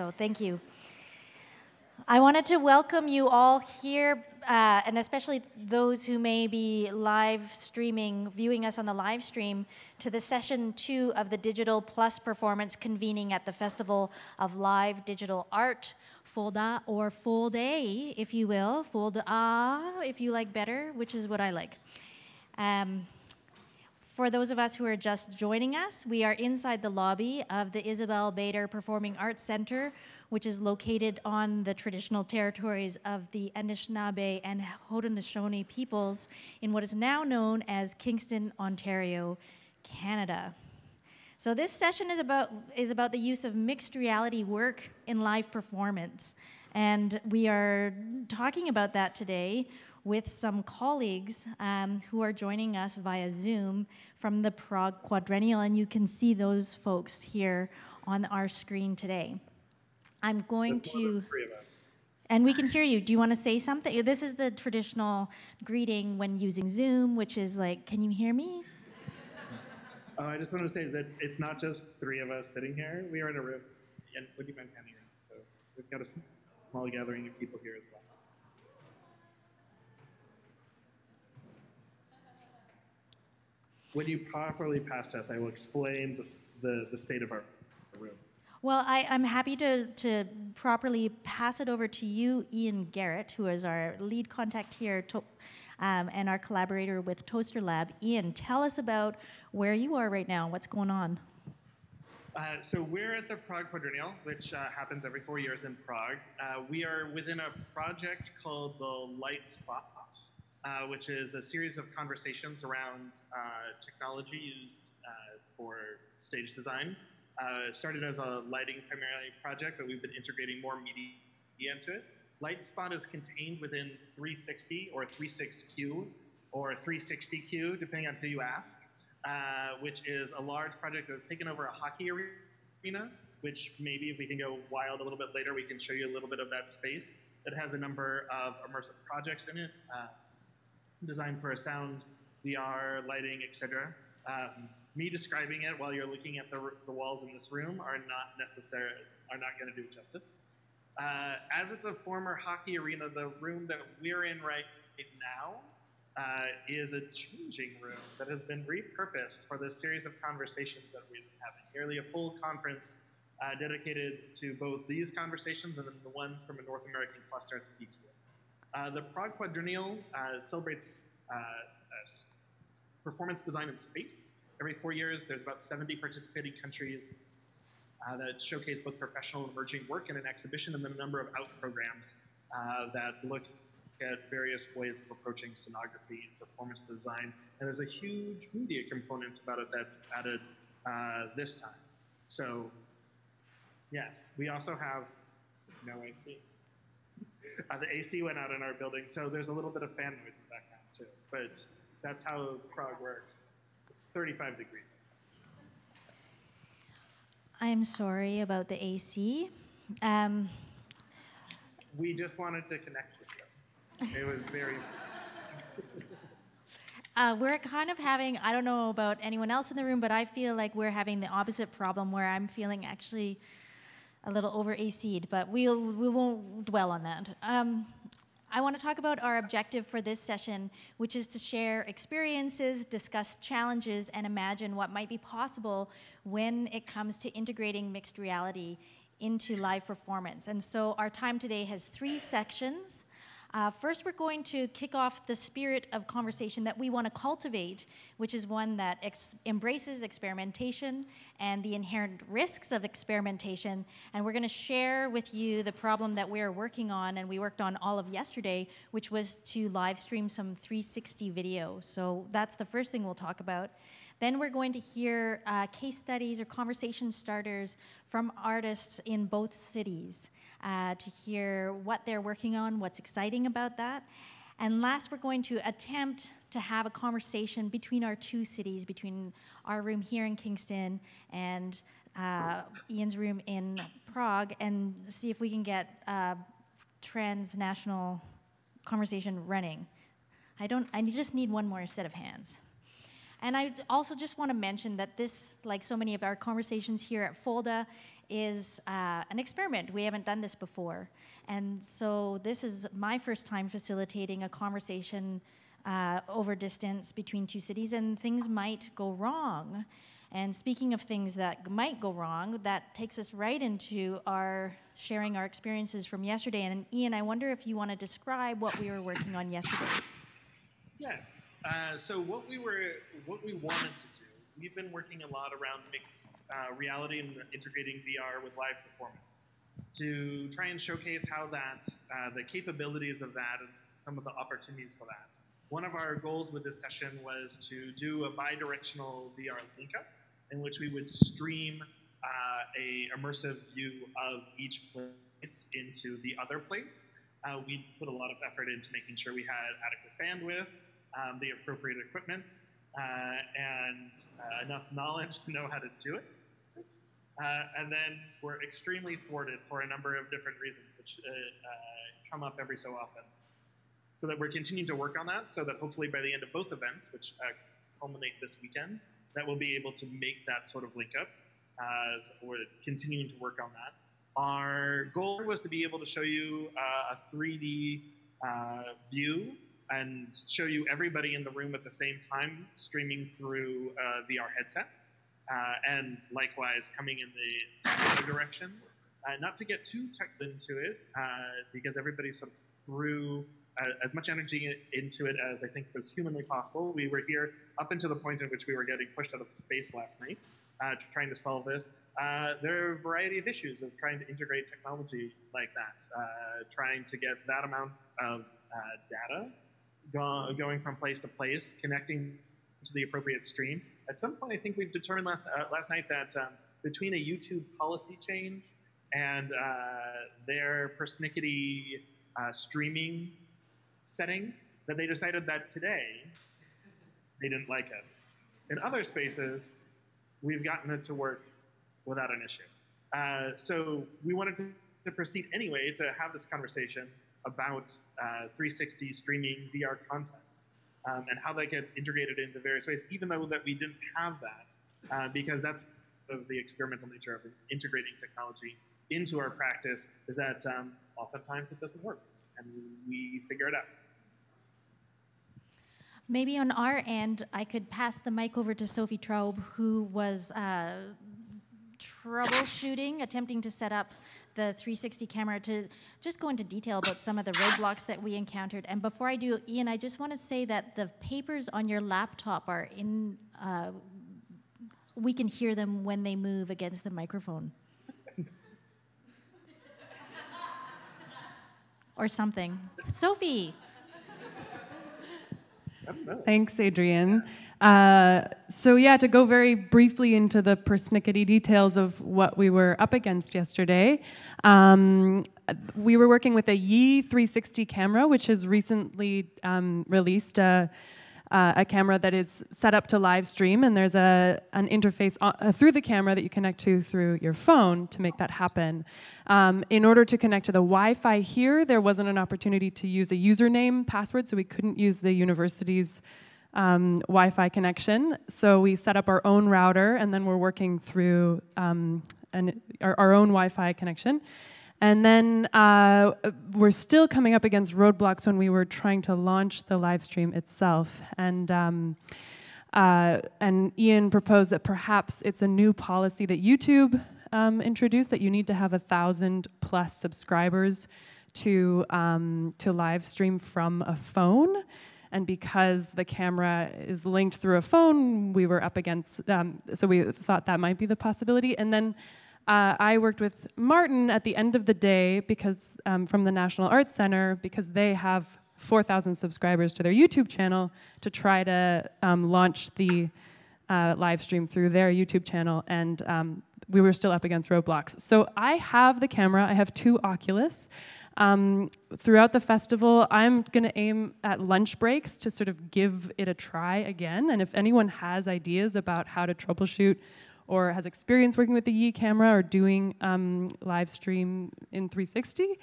So thank you. I wanted to welcome you all here, uh, and especially those who may be live streaming, viewing us on the live stream, to the session two of the Digital Plus performance convening at the Festival of Live Digital Art, FOLDA, or Full Day, if you will, FOLDA, if you like better, which is what I like. Um, for those of us who are just joining us, we are inside the lobby of the Isabel Bader Performing Arts Center, which is located on the traditional territories of the Anishinaabe and Haudenosaunee peoples in what is now known as Kingston, Ontario, Canada. So this session is about, is about the use of mixed reality work in live performance. And we are talking about that today with some colleagues um, who are joining us via Zoom from the Prague Quadrennial, and you can see those folks here on our screen today. I'm going to. And we can hear you. Do you want to say something? This is the traditional greeting when using Zoom, which is like, can you hear me? Uh, I just want to say that it's not just three of us sitting here. We are in a room, and would you mind panning around? So we've got a small gathering of people here as well. When you properly pass test, I will explain the, the, the state of our room. Well, I, am happy to, to properly pass it over to you, Ian Garrett, who is our lead contact here to, um, and our collaborator with Toaster Lab. Ian, tell us about where you are right now. What's going on? Uh, so we're at the Prague Quadrennial, which uh, happens every four years in Prague. Uh, we are within a project called the Light Spot, uh, which is a series of conversations around uh, technology used uh, for stage design. Uh, started as a lighting primarily project, but we've been integrating more media into it. Lightspot is contained within 360 or 36Q or 360Q, depending on who you ask, uh, which is a large project that's taken over a hockey arena, which maybe if we can go wild a little bit later, we can show you a little bit of that space. It has a number of immersive projects in it. Uh, designed for a sound, VR, lighting, etc. Um, me describing it while you're looking at the, the walls in this room are not necessary, are not going to do it justice. Uh, as it's a former hockey arena, the room that we're in right now uh, is a changing room that has been repurposed for this series of conversations that we've been having. Nearly a full conference uh, dedicated to both these conversations and then the ones from a North American cluster at the PQ. Uh, the Prague Quadrennial uh, celebrates uh, performance design in space. Every four years, there's about 70 participating countries uh, that showcase both professional and emerging work in an exhibition and then a number of out programs uh, that look at various ways of approaching scenography and performance design. And there's a huge media component about it that's added uh, this time. So, yes, we also have no AC. Uh, the AC went out in our building, so there's a little bit of fan noise in the background too. But that's how Prague works. It's 35 degrees outside. I'm sorry about the AC. Um, we just wanted to connect with you. It was very. Uh, we're kind of having, I don't know about anyone else in the room, but I feel like we're having the opposite problem where I'm feeling actually a little over AC'd, but we'll, we won't dwell on that. Um, I want to talk about our objective for this session, which is to share experiences, discuss challenges, and imagine what might be possible when it comes to integrating mixed reality into live performance. And so our time today has three sections. Uh, first, we're going to kick off the spirit of conversation that we want to cultivate, which is one that ex embraces experimentation and the inherent risks of experimentation. And we're going to share with you the problem that we're working on, and we worked on all of yesterday, which was to live stream some 360 video. So that's the first thing we'll talk about. Then we're going to hear uh, case studies or conversation starters from artists in both cities uh, to hear what they're working on, what's exciting about that. And last, we're going to attempt to have a conversation between our two cities, between our room here in Kingston and uh, Ian's room in Prague, and see if we can get a transnational conversation running. I don't. I just need one more set of hands. And I also just want to mention that this, like so many of our conversations here at FOLDA, is uh, an experiment. We haven't done this before. And so this is my first time facilitating a conversation uh, over distance between two cities, and things might go wrong. And speaking of things that might go wrong, that takes us right into our sharing our experiences from yesterday. And Ian, I wonder if you want to describe what we were working on yesterday. Yes. Uh, so what we were, what we wanted to do, we've been working a lot around mixed uh, reality and integrating VR with live performance to try and showcase how that, uh, the capabilities of that and some of the opportunities for that. One of our goals with this session was to do a bi-directional VR link up in which we would stream uh, a immersive view of each place into the other place. Uh, we put a lot of effort into making sure we had adequate bandwidth, um, the appropriate equipment, uh, and uh, enough knowledge to know how to do it. Uh, and then we're extremely thwarted for a number of different reasons, which uh, come up every so often. So that we're continuing to work on that, so that hopefully by the end of both events, which culminate this weekend, that we'll be able to make that sort of link up. Uh, we're continuing to work on that. Our goal was to be able to show you uh, a 3D uh, view and show you everybody in the room at the same time streaming through a VR headset. Uh, and likewise coming in the other direction. Uh, not to get too tucked into it, uh, because everybody sort of threw uh, as much energy into it as I think was humanly possible. We were here up until the point at which we were getting pushed out of space last night, uh, trying to solve this. Uh, there are a variety of issues of trying to integrate technology like that, uh, trying to get that amount of uh, data go going from place to place, connecting to the appropriate stream. At some point, I think we've determined last, uh, last night that um, between a YouTube policy change and their persnickety streaming settings that they decided that today they didn't like us. In other spaces, we've gotten it to work without an issue. Uh, so we wanted to, to, proceed anyway to have this conversation about uh, 360 streaming VR content um, and how that gets integrated into various ways, even though that we didn't have that, uh, because that's of the experimental nature of integrating technology into our practice is that um, oftentimes it doesn't work, and we figure it out. Maybe on our end, I could pass the mic over to Sophie Traub, who was uh, troubleshooting, attempting to set up the 360 camera to just go into detail about some of the roadblocks that we encountered. And before I do, Ian, I just want to say that the papers on your laptop are in, uh, we can hear them when they move against the microphone. or something. Sophie. Thanks, Adrian. Uh, so yeah, to go very briefly into the persnickety details of what we were up against yesterday, um, we were working with a Yi 360 camera, which has recently um, released a uh, a camera that is set up to live stream, and there's a, an interface on, uh, through the camera that you connect to through your phone to make that happen. Um, in order to connect to the Wi-Fi here, there wasn't an opportunity to use a username password, so we couldn't use the university's um, Wi-Fi connection. So we set up our own router, and then we're working through um, an, our, our own Wi-Fi connection. And then uh, we're still coming up against roadblocks when we were trying to launch the live stream itself. And, um, uh, and Ian proposed that perhaps it's a new policy that YouTube um, introduced that you need to have a thousand plus subscribers to, um, to live stream from a phone. And because the camera is linked through a phone, we were up against, um, so we thought that might be the possibility. And then uh, I worked with Martin at the end of the day because um, from the National Arts Center because they have 4,000 subscribers to their YouTube channel to try to um, launch the uh, live stream through their YouTube channel, and um, we were still up against roadblocks. So I have the camera. I have two Oculus. Um, throughout the festival, I'm going to aim at lunch breaks to sort of give it a try again. And if anyone has ideas about how to troubleshoot or has experience working with the Yi camera or doing um, live stream in 360,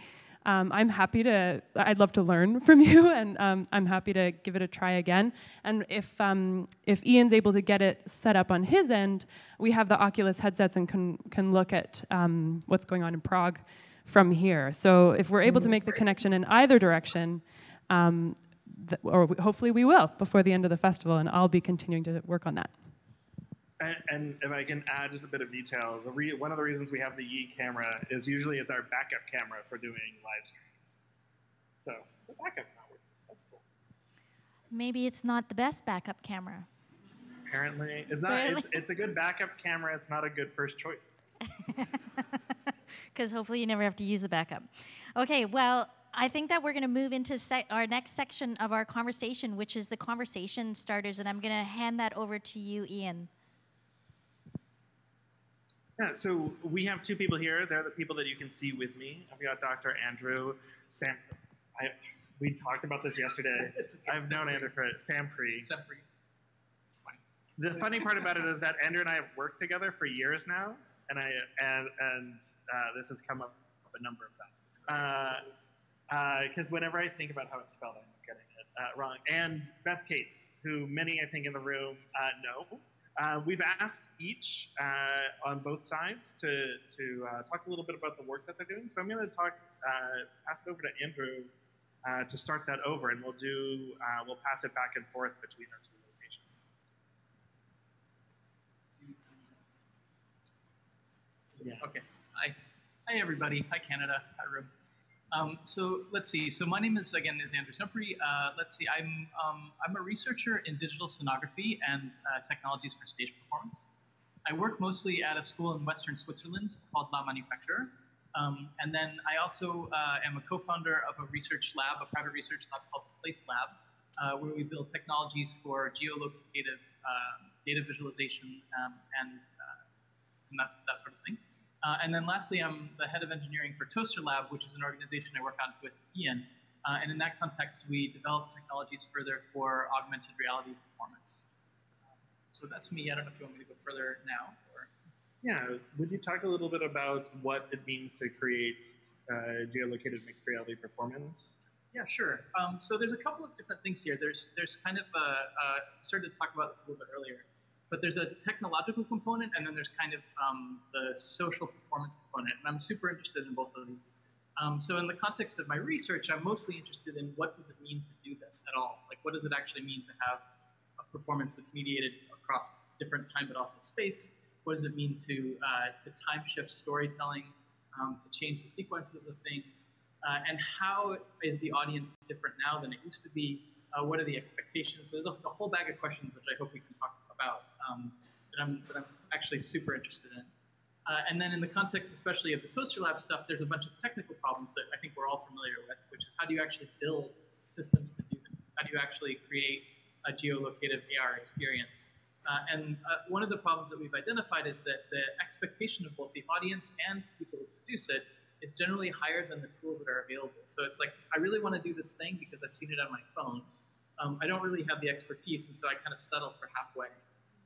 Um, I'm happy to, I'd love to learn from you, and um, I'm happy to give it a try again. And if, um, if Ian's able to get it set up on his end, we have the Oculus headsets and can, can look at um, what's going on in Prague from here. So if we're able to make the connection in either direction, um, th- or we- hopefully we will before the end of the festival, and I'll be continuing to work on that. And, and if I can add just a bit of detail, the re- one of the reasons we have the Yi camera is usually it's our backup camera for doing live streams. So the backup's not working. That's cool. Maybe it's not the best backup camera. Apparently, it's not. It's, it's a good backup camera. It's not a good first choice. because hopefully you never have to use the backup. Okay, well, I think that we're going to move into se- our next section of our conversation, which is the conversation starters, and I'm going to hand that over to you, Ian. Yeah, so we have two people here. They're the people that you can see with me. I've got Dr. Andrew Sam. I, we talked about this yesterday. It's okay, I've known Andrew for Sampri. Sempre. It's fine. The funny part about it is that Andrew and I have worked together for years now, and I and and uh, this has come up a number of times. Because whenever I think about how it's spelled, I'm getting it uh, wrong. And Beth Kates, who many I think in the room uh, know. Uh, we've asked each uh, on both sides to to uh, talk a little bit about the work that they're doing. So I'm going to talk, uh, pass it over to Andrew uh, to start that over, and we'll do uh, we'll pass it back and forth between our two Yes. Okay. Hi. Hi, everybody. Hi, Canada. Hi, room. Um, so let's see. So my name is again is Andrew Sempere. Uh, let's see. I'm um, I'm a researcher in digital scenography and uh, technologies for stage performance. I work mostly at a school in Western Switzerland called La Manufacture. Um, and then I also uh, am a co-founder of a research lab, a private research lab called Place Lab, uh, where we build technologies for geolocative uh, data visualization um, and, uh, and that's, that sort of thing. Uh, and then lastly, I'm the head of engineering for Toaster Lab, which is an organization I work on with Ian. Uh, and in that context, we develop technologies further for augmented reality performance. Um, so that's me. I don't know if you want me to go further now. Or... Yeah, would you talk a little bit about what it means to create uh, geolocated mixed reality performance? Yeah, sure. Um, so there's a couple of different things here. There's there's kind of a, uh, started to talk about this a little bit earlier, but there's a technological component, and then there's kind of um, the social performance component, and I'm super interested in both of these. Um, so in the context of my research, I'm mostly interested in what does it mean to do this at all? Like, what does it actually mean to have a performance that's mediated across different time but also space? What does it mean to uh, to time shift storytelling, um, to change the sequences of things? Uh, and how is the audience different now than it used to be? Uh, what are the expectations? So there's a, a, whole bag of questions which I hope we can talk about um, that, I'm, that I'm actually super interested in. Uh, and then in the context, especially of the Toaster Lab stuff, there's a bunch of technical problems that I think we're all familiar with, which is how do you actually build systems to do them? How do you actually create a geolocative AR experience? Uh, and uh, one of the problems that we've identified is that the expectation of both the audience and people who produce it is generally higher than the tools that are available. So it's like, I really want to do this thing because I've seen it on my phone. Um, I don't really have the expertise, and so I kind of settle for halfway.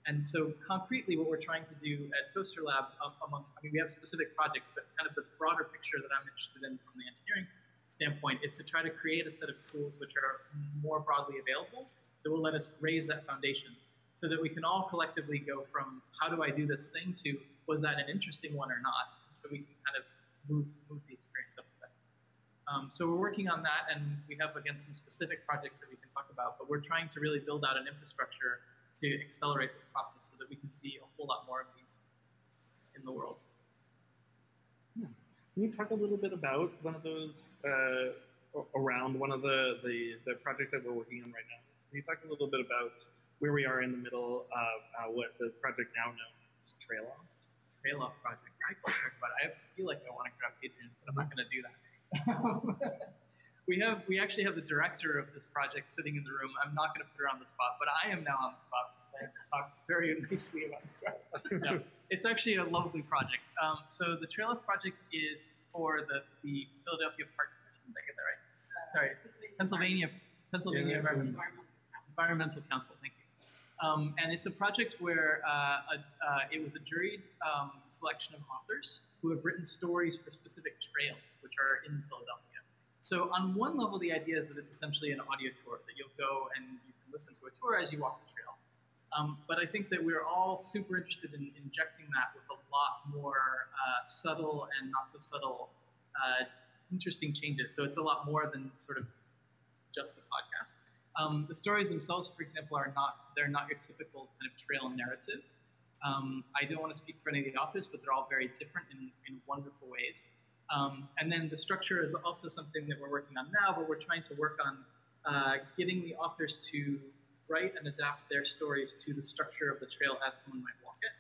And so concretely, what we're trying to do at Toaster Lab, among, I mean, we have specific projects, but kind of the broader picture that I'm interested in from the engineering standpoint is to try to create a set of tools which are more broadly available that will let us raise that foundation so that we can all collectively go from how do I do this thing to was that an interesting one or not? So we can kind of move, move the experience up a bit. Um, so we're working on that, and we have again some specific projects that we can talk about. But we're trying to really build out an infrastructure to accelerate this process so that we can see a whole lot more of these in the world. Can you talk a little bit about one of those uh, around one of the, the the projects that we're working on right now? Can you talk a little bit about where we are in the middle of uh, what the project now known as Trail Off? Trail Off project. I talk about it. I feel like I want to grab Adrian, but I'm not going to do that. we have we actually have the director of this project sitting in the room. I'm not going to put her on the spot, but I am now on the spot because I have to talk very nicely about this project. No, it's actually a lovely project. Um, so the Trail Off project is for the, the Philadelphia Park Commission. Did I get that right? Sorry, Pennsylvania Pennsylvania Yeah, Environmental, Environmental Council. Thank you. Um, and it's a project where uh, a, uh, it was a juried um, selection of authors who have written stories for specific trails, which are in Philadelphia. So on one level, the idea is that it's essentially an audio tour that you'll go and you can listen to a tour as you walk the trail. Um, but I think that we're all super interested in injecting that with a lot more uh, subtle and not so subtle, uh, interesting changes. So it's a lot more than sort of just the podcast. Um, the stories themselves, for example, are not they're not your typical kind of trail narrative. Um, I don't want to speak for any of the authors, but they're all very different in, in wonderful ways. Um, and then the structure is also something that we're working on now, but we're trying to work on uh, getting the authors to write and adapt their stories to the structure of the trail as someone might walk it.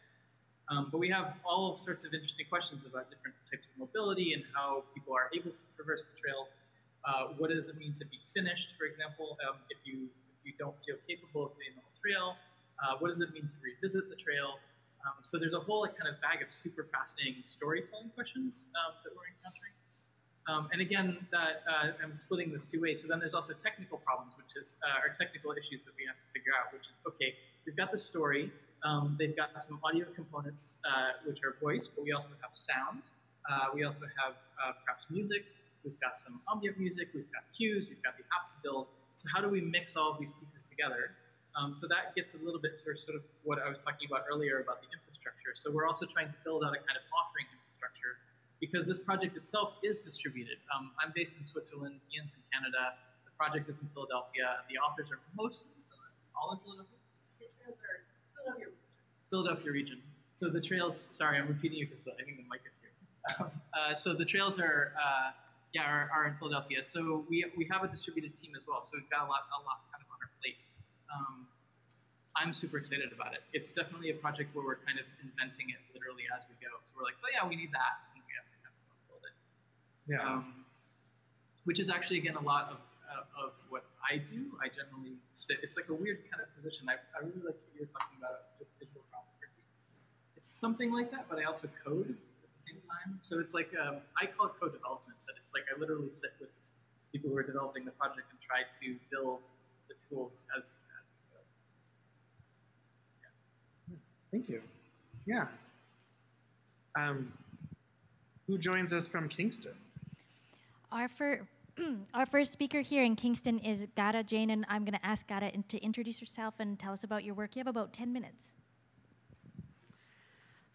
Um, but we have all sorts of interesting questions about different types of mobility and how people are able to traverse the trails. Uh, what does it mean to be finished, for example, um, if you if you don't feel capable of doing the whole trail? Uh, what does it mean to revisit the trail? Um, so there's a whole like, kind of bag of super fascinating storytelling questions um, that we're encountering. Um, and again, that uh, I'm splitting this two ways. So then there's also technical problems, which is uh, or technical issues that we have to figure out. Which is okay, we've got the story. Um, they've got some audio components, uh, which are voice, but we also have sound. Uh, we also have uh, perhaps music. We've got some ambient music. We've got cues. We've got the app to build. So how do we mix all of these pieces together? Um, so that gets a little bit to sort of what I was talking about earlier about the infrastructure. So we're also trying to build out a kind of offering infrastructure because this project itself is distributed. Um, I'm based in Switzerland, Ian's in Canada, the project is in Philadelphia, the authors are mostly all in Philadelphia? The trails Philadelphia. Philadelphia region. So the trails, sorry, I'm repeating you because I think the mic is here. uh, so the trails are, uh, yeah, are, are, in Philadelphia. So we, we have a distributed team as well. So we've got a lot, a lot um, I'm super excited about it. It's definitely a project where we're kind of inventing it literally as we go. So we're like, oh yeah, we need that, and we have to kind of build it. Yeah. Um, which is actually again a lot of uh, of what I do. I generally sit. It's like a weird kind of position. I, I really like what you're talking about with digital. It's something like that, but I also code at the same time. So it's like um, I call it co-development, but it's like I literally sit with people who are developing the project and try to build the tools as Thank you. Yeah. Um, who joins us from Kingston? Our, fir- our first speaker here in Kingston is Gada Jane, and I'm going to ask Gada to introduce herself and tell us about your work. You have about 10 minutes.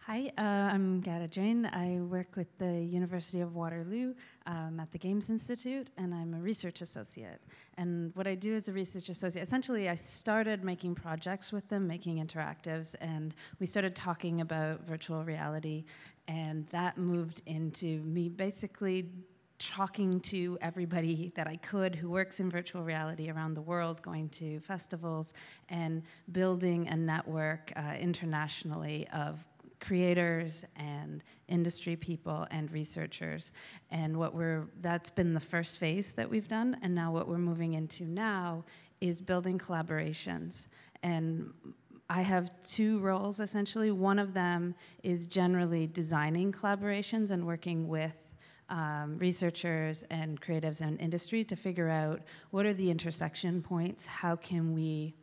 Hi, uh, I'm Gada Jane. I work with the University of Waterloo um, at the Games Institute, and I'm a research associate. And what I do as a research associate, essentially, I started making projects with them, making interactives, and we started talking about virtual reality, and that moved into me basically talking to everybody that I could who works in virtual reality around the world, going to festivals, and building a network uh, internationally of creators and industry people and researchers. And what we're, that's been the first phase that we've done. And now what we're moving into now is building collaborations. And I have two roles essentially. One of them is generally designing collaborations and working with um, researchers and creatives and industry to figure out what are the intersection points, how can we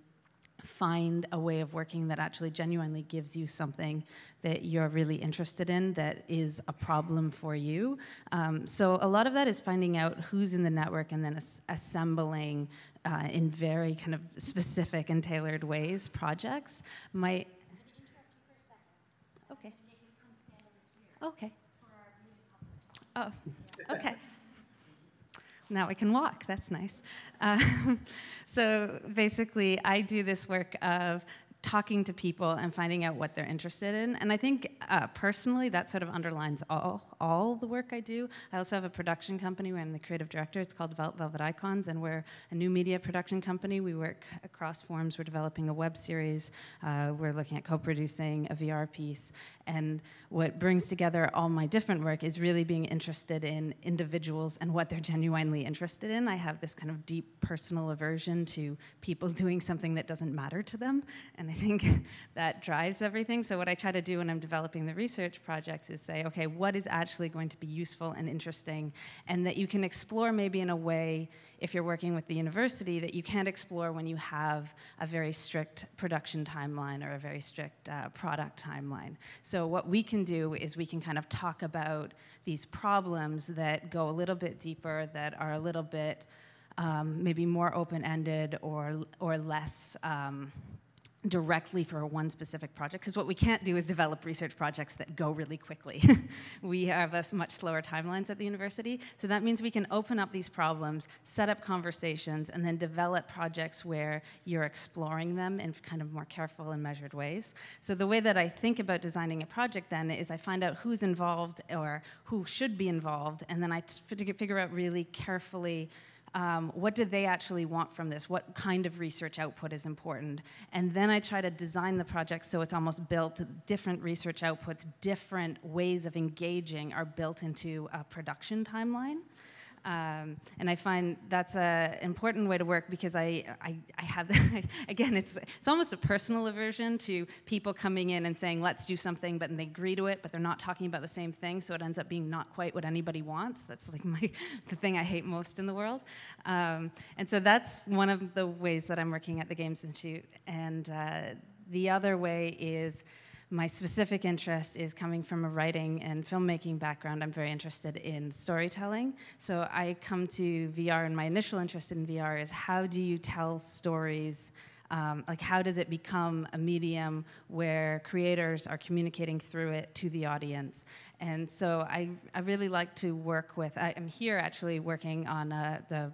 find a way of working that actually genuinely gives you something that you're really interested in that is a problem for you. Um, so a lot of that is finding out who's in the network and then as- assembling uh, in very kind of specific and tailored ways projects. My okay. Okay. Oh, okay now I can walk. That's nice. Uh, so basically, I do this work of talking to people and finding out what they're interested in. And I think uh, personally that sort of underlines all, all the work I do. I also have a production company where I'm the creative director. It's called Velvet Icons, and we're a new media production company. We work across forms. We're developing a web series. Uh, we're looking at co-producing a VR piece. And what brings together all my different work is really being interested in individuals and what they're genuinely interested in. I have this kind of deep personal aversion to people doing something that doesn't matter to them, and I think that drives everything. So what I try to do when I'm developing the research projects is say, okay, what is actually going to be useful and interesting, and that you can explore maybe in a way if you're working with the university that you can't explore when you have a very strict production timeline or a very strict uh, product timeline. So what we can do is we can kind of talk about these problems that go a little bit deeper, that are a little bit um, maybe more open-ended or, or less um, directly for one specific project because what we can't do is develop research projects that go really quickly. we have a much slower timelines at the university, so that means we can open up these problems, set up conversations, and then develop projects where you're exploring them in kind of more careful and measured ways. So the way that I think about designing a project then is I find out who's involved or who should be involved, and then I figure out really carefully um, what do they actually want from this? What kind of research output is important? And then I try to design the project so it's almost built, different research outputs, different ways of engaging are built into a production timeline. Um, and I find that's an important way to work because I, I, I have, again, it's, it's almost a personal aversion to people coming in and saying, let's do something, but they agree to it, but they're not talking about the same thing, so it ends up being not quite what anybody wants. That's like my, the thing I hate most in the world. Um, and so that's one of the ways that I'm working at the Games Institute. And uh, the other way is my specific interest is coming from a writing and filmmaking background. I'm very interested in storytelling. So I come to VR, and my initial interest in VR is how do you tell stories? Um, like, how does it become a medium where creators are communicating through it to the audience? And so I, I really like to work with, I am here actually working on uh, the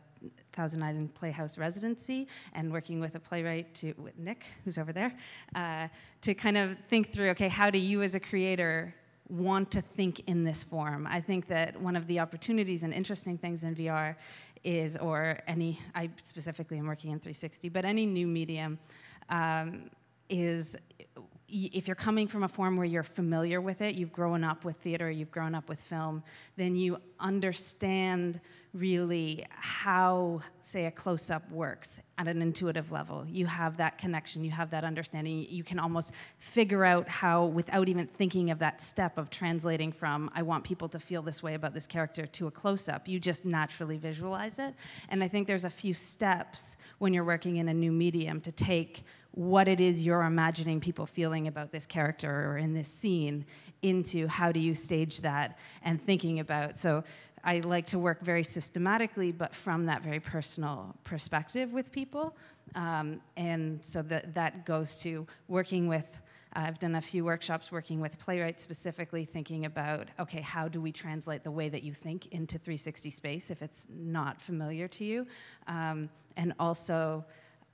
Thousand Island Playhouse residency and working with a playwright to Nick, who's over there, uh, to kind of think through, okay, how do you as a creator want to think in this form? I think that one of the opportunities and interesting things in VR is, or any, I specifically am working in 360, but any new medium um, is if you're coming from a form where you're familiar with it, you've grown up with theater, you've grown up with film, then you understand really how, say, a close up works at an intuitive level. You have that connection, you have that understanding. You can almost figure out how, without even thinking of that step of translating from, I want people to feel this way about this character to a close up, you just naturally visualize it. And I think there's a few steps when you're working in a new medium to take what it is you're imagining people feeling about this character or in this scene into how do you stage that and thinking about. So I like to work very systematically, but from that very personal perspective with people. Um, and so that, that goes to working with, uh, I've done a few workshops working with playwrights specifically, thinking about, okay, how do we translate the way that you think into 360 space if it's not familiar to you? Um, and also,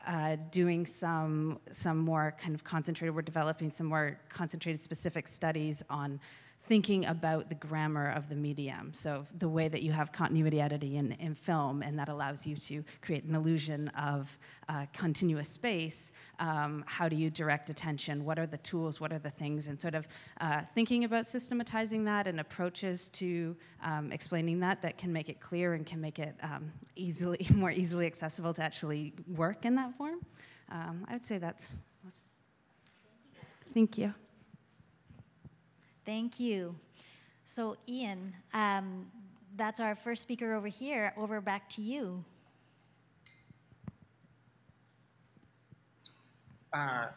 uh, doing some some more kind of concentrated. We're developing some more concentrated specific studies on thinking about the grammar of the medium. So the way that you have continuity editing in, in film, and that allows you to create an illusion of uh, continuous space. Um, how do you direct attention? What are the tools? What are the things? And sort of uh, thinking about systematizing that and approaches to um, explaining that that can make it clear and can make it um, easily, more easily accessible to actually work in that form. Um, I would say that's, that's thank you. Thank you. So, Ian, um, that's our first speaker over here. Over back to you. Uh,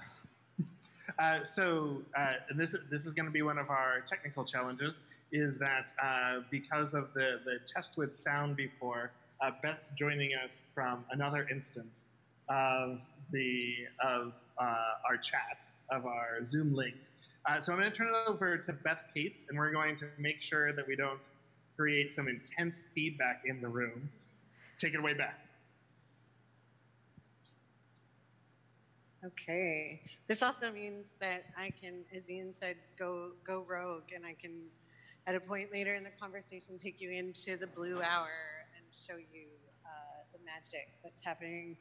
uh, so, uh, and this this is going to be one of our technical challenges. Is that uh, because of the the test with sound before, uh, Beth joining us from another instance of the of uh, our chat of our Zoom link. Uh, so I'm going to turn it over to Beth Kates, and we're going to make sure that we don't create some intense feedback in the room. Take it away, Beth. Okay. This also means that I can, as Ian said, go go rogue, and I can, at a point later in the conversation, take you into the blue hour and show you uh, the magic that's happening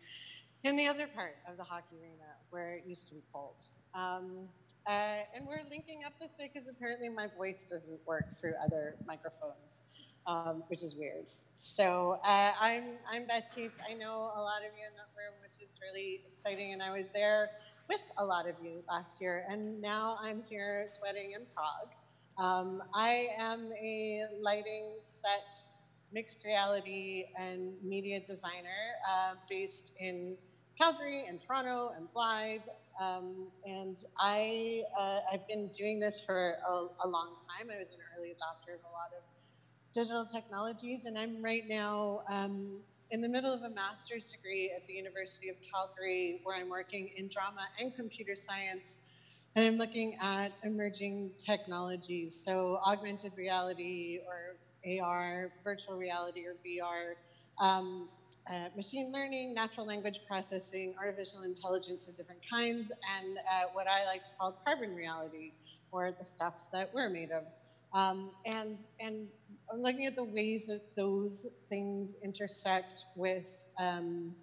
in the other part of the hockey arena where it used to be cold. Um, uh, and we're linking up this way because apparently my voice doesn't work through other microphones, um, which is weird. So uh, I'm, I'm Beth Kates. I know a lot of you in that room, which is really exciting. And I was there with a lot of you last year, and now I'm here sweating in Prague. Um, I am a lighting set, mixed reality, and media designer uh, based in Calgary and Toronto and Blyth. Um, and I, uh, I've been doing this for a, a long time. I was an early adopter of a lot of digital technologies, and I'm right now um, in the middle of a master's degree at the University of Calgary, where I'm working in drama and computer science, and I'm looking at emerging technologies, so augmented reality or AR, virtual reality or VR, um, uh, machine learning, natural language processing, artificial intelligence of different kinds, and uh, what I like to call carbon reality, or the stuff that we're made of. Um, and, and I'm looking at the ways that those things intersect with, um,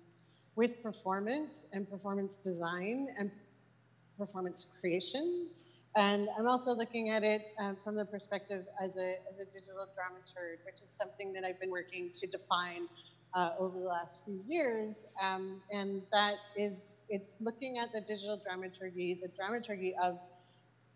with performance and performance design and performance creation. And I'm also looking at it um, from the perspective as a, as a digital dramaturg, which is something that I've been working to define uh, over the last few years. Um, and that is, it's looking at the digital dramaturgy, the dramaturgy of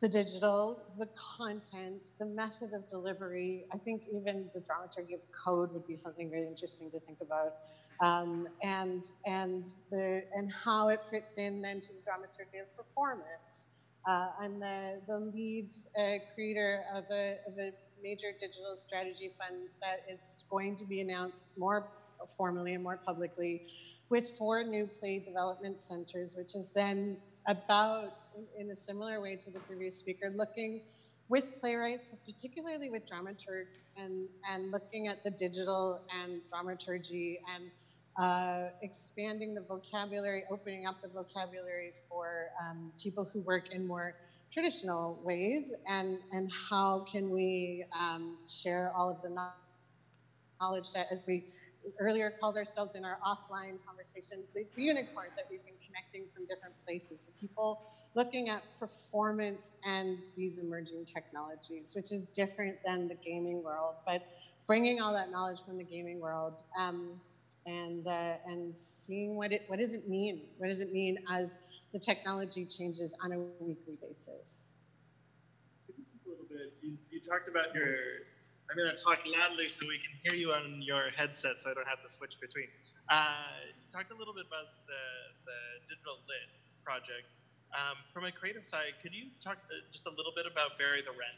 the digital, the content, the method of delivery. I think even the dramaturgy of code would be something really interesting to think about. Um, and and the and how it fits in then to the dramaturgy of performance. Uh, I'm the, the lead uh, creator of a, of a major digital strategy fund that is going to be announced more formally and more publicly with four new play development centers, which is then about, in a similar way to the previous speaker, looking with playwrights, but particularly with dramaturgs, and, and looking at the digital and dramaturgy and uh, expanding the vocabulary, opening up the vocabulary for um, people who work in more traditional ways, and, and how can we um, share all of the knowledge that as we earlier called ourselves in our offline conversation the unicorns that we've been connecting from different places. The people looking at performance and these emerging technologies, which is different than the gaming world, but bringing all that knowledge from the gaming world um, and uh, and seeing what it what does it mean? What does it mean as the technology changes on a weekly basis? A little bit. You, you talked about your I'm going to talk loudly so we can hear you on your headset so I don't have to switch between. Uh, talked a little bit about the, the digital lit project. Um, from a creative side, could you talk uh, just a little bit about Bury the Wren?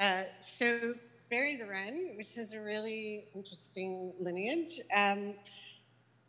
Uh, so Bury the Wren, which is a really interesting lineage, um,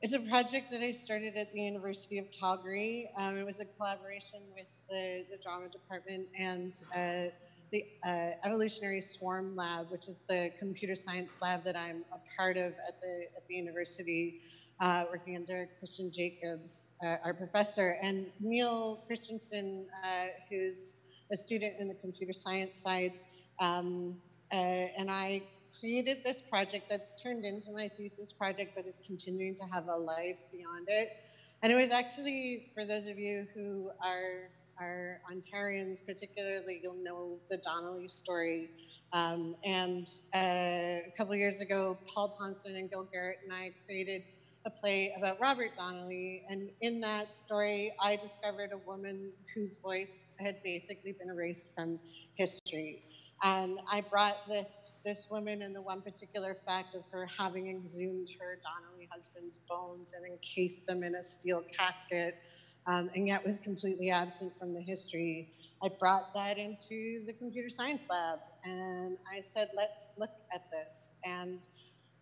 it's a project that I started at the University of Calgary. Um, it was a collaboration with the, the drama department and uh, the uh, Evolutionary Swarm Lab, which is the computer science lab that I'm a part of at the, at the university, uh, working under Christian Jacobs, uh, our professor, and Neil Christensen, uh, who's a student in the computer science side. Um, uh, and I created this project that's turned into my thesis project, but is continuing to have a life beyond it. And it was actually, for those of you who are our Ontarians, particularly, you'll know the Donnelly story. Um, and uh, a couple years ago, Paul Thompson and Gil Garratt and I created a play about Robert Donnelly. And in that story, I discovered a woman whose voice had basically been erased from history. And I brought this, this woman and the one particular fact of her having exhumed her Donnelly husband's bones and encased them in a steel casket um, and yet was completely absent from the history. I brought that into the computer science lab and I said, let's look at this. And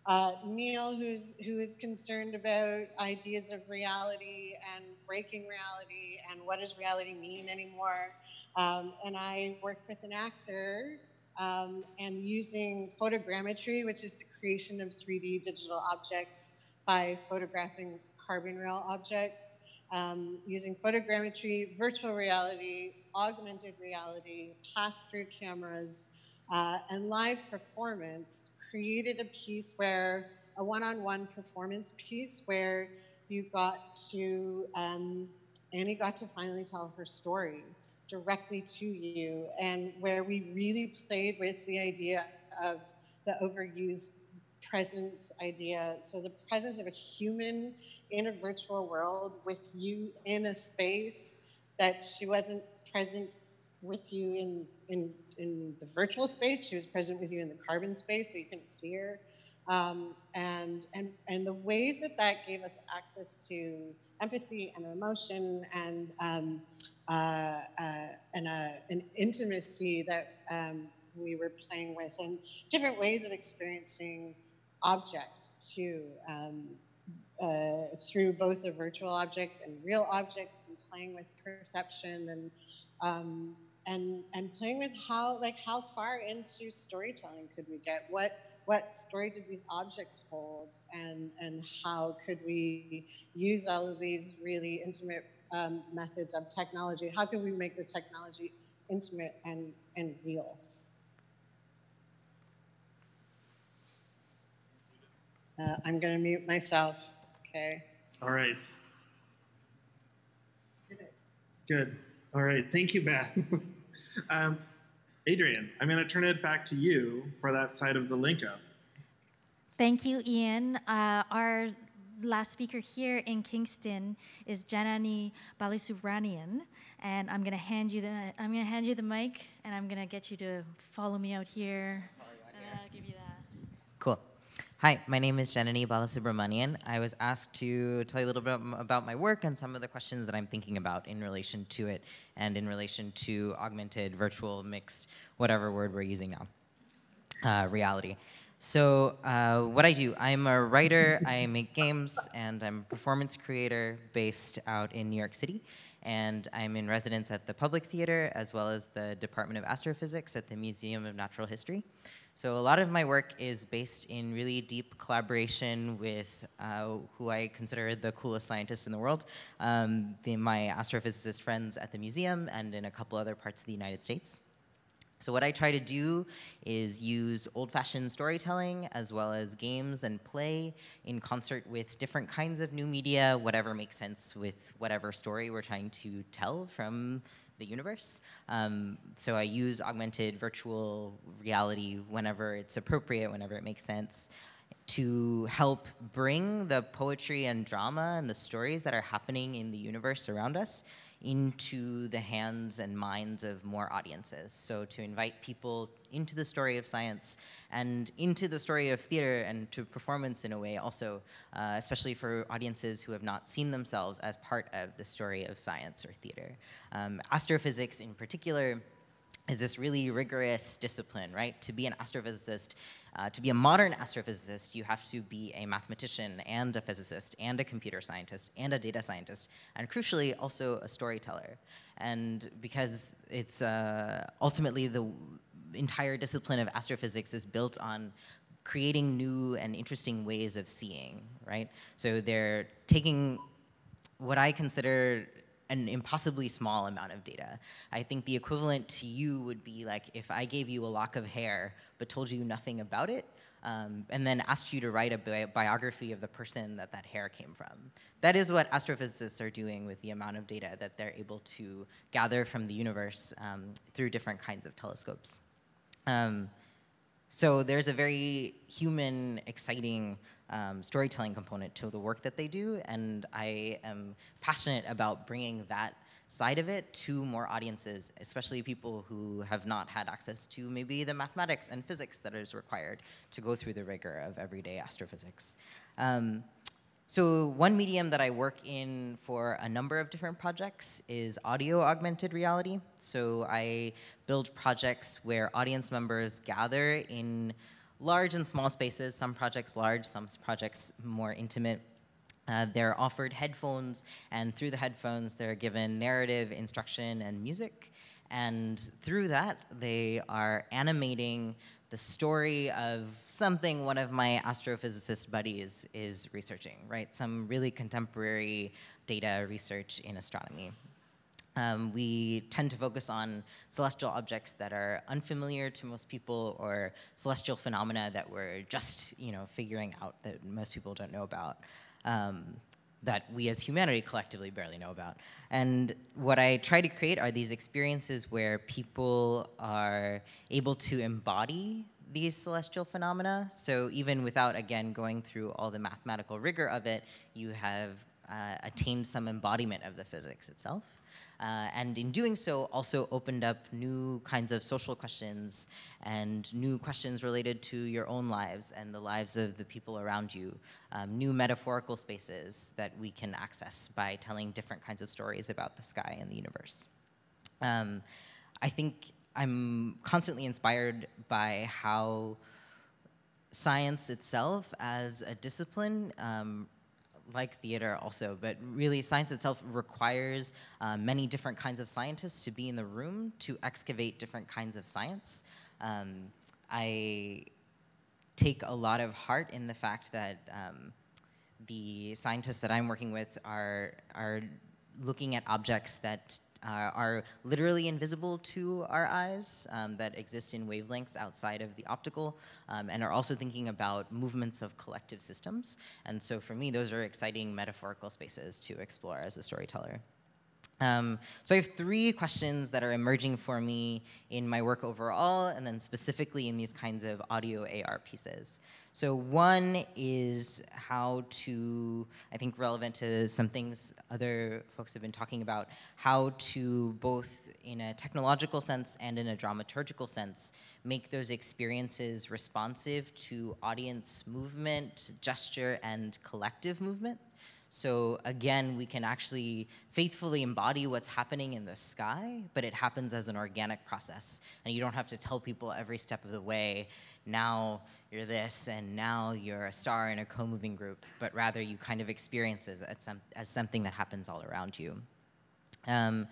uh, Neil, who's, who is concerned about ideas of reality and breaking reality and what does reality mean anymore. Um, and I worked with an actor um, and using photogrammetry, which is the creation of 3D digital objects by photographing carbon rail objects um, using photogrammetry, virtual reality, augmented reality, pass-through cameras, uh, and live performance, created a piece where, a one-on-one performance piece where you got to, um, Annie got to finally tell her story directly to you, and where we really played with the idea of the overused presence idea. So the presence of a human in a virtual world with you in a space that she wasn't present with you in, in, in the virtual space. She was present with you in the carbon space, but you couldn't see her. Um, and, and, and the ways that that gave us access to empathy and emotion and, um, uh, uh, and uh, an intimacy that um, we were playing with and different ways of experiencing object too um, uh, through both a virtual object and real objects and playing with perception and um, and and playing with how like how far into storytelling could we get? What what story did these objects hold? And and how could we use all of these really intimate um, methods of technology? How can we make the technology intimate and and real? Uh, i'm going to mute myself okay All right. Good. All right. Thank you, Beth. um, Adrian, I'm going to turn it back to you for that side of the link up. Thank you, Ian. Uh, our last speaker here in Kingston is Janani Balasubramanian, and I'm gonna hand you the I'm gonna hand you the mic, and I'm gonna get you to follow me out here. and I'll give you that. Cool. Hi, my name is Janani Balasubramanian. I was asked to tell you a little bit about my work and some of the questions that I'm thinking about in relation to it and in relation to augmented, virtual, mixed, whatever word we're using now, uh, reality. So, uh, what I do, I'm a writer, I make games, and I'm a performance creator based out in New York City. And I'm in residence at the Public Theater as well as the Department of Astrophysics at the Museum of Natural History. So a lot of my work is based in really deep collaboration with uh, who I consider the coolest scientists in the world, um, the, my astrophysicist friends at the museum and in a couple other parts of the United States. So what I try to do is use old-fashioned storytelling as well as games and play in concert with different kinds of new media, whatever makes sense with whatever story we're trying to tell from the universe. Um, so I use augmented virtual reality whenever it's appropriate, whenever it makes sense, to help bring the poetry and drama and the stories that are happening in the universe around us into the hands and minds of more audiences. So to invite people into the story of science and into the story of theater and to performance in a way also, uh, especially for audiences who have not seen themselves as part of the story of science or theater. Um, astrophysics in particular is this really rigorous discipline, right? To be an astrophysicist, uh, to be a modern astrophysicist, you have to be a mathematician and a physicist and a computer scientist and a data scientist, and crucially, also a storyteller. And because it's uh, ultimately the entire discipline of astrophysics is built on creating new and interesting ways of seeing, right? So they're taking what I consider an impossibly small amount of data. I think the equivalent to you would be like if I gave you a lock of hair but told you nothing about it, um, and then asked you to write a bi biography of the person that that hair came from. That is what astrophysicists are doing with the amount of data that they're able to gather from the universe um, through different kinds of telescopes. Um, so there's a very human, exciting um, storytelling component to the work that they do, and I am passionate about bringing that side of it to more audiences, especially people who have not had access to maybe the mathematics and physics that is required to go through the rigor of everyday astrophysics. Um, so one medium that I work in for a number of different projects is audio augmented reality. So I build projects where audience members gather in large and small spaces, some projects large, some projects more intimate. Uh, they're offered headphones, and through the headphones, they're given narrative, instruction, and music. And through that, they are animating the story of something one of my astrophysicist buddies is researching, right? Some really contemporary data research in astronomy. Um, we tend to focus on celestial objects that are unfamiliar to most people or celestial phenomena that we're just you know, figuring out that most people don't know about. Um, that we as humanity collectively barely know about. And what I try to create are these experiences where people are able to embody these celestial phenomena. So even without, again, going through all the mathematical rigor of it, you have uh, attained some embodiment of the physics itself. Uh, and in doing so, also opened up new kinds of social questions and new questions related to your own lives and the lives of the people around you, um, new metaphorical spaces that we can access by telling different kinds of stories about the sky and the universe. Um, I think I'm constantly inspired by how science itself as a discipline um, like theater also, but really science itself requires uh, many different kinds of scientists to be in the room to excavate different kinds of science. Um, I take a lot of heart in the fact that um, the scientists that I'm working with are, are looking at objects that uh, are literally invisible to our eyes um, that exist in wavelengths outside of the optical um, and are also thinking about movements of collective systems. And so for me, those are exciting metaphorical spaces to explore as a storyteller. Um, so I have three questions that are emerging for me in my work overall, and then specifically in these kinds of audio AR pieces. So one is how to, I think relevant to some things other folks have been talking about, how to both in a technological sense and in a dramaturgical sense, make those experiences responsive to audience movement, gesture, and collective movement. So again, we can actually faithfully embody what's happening in the sky, but it happens as an organic process. And you don't have to tell people every step of the way, now you're this, and now you're a star in a co-moving group, but rather you kind of experience it as, some, as something that happens all around you. Um,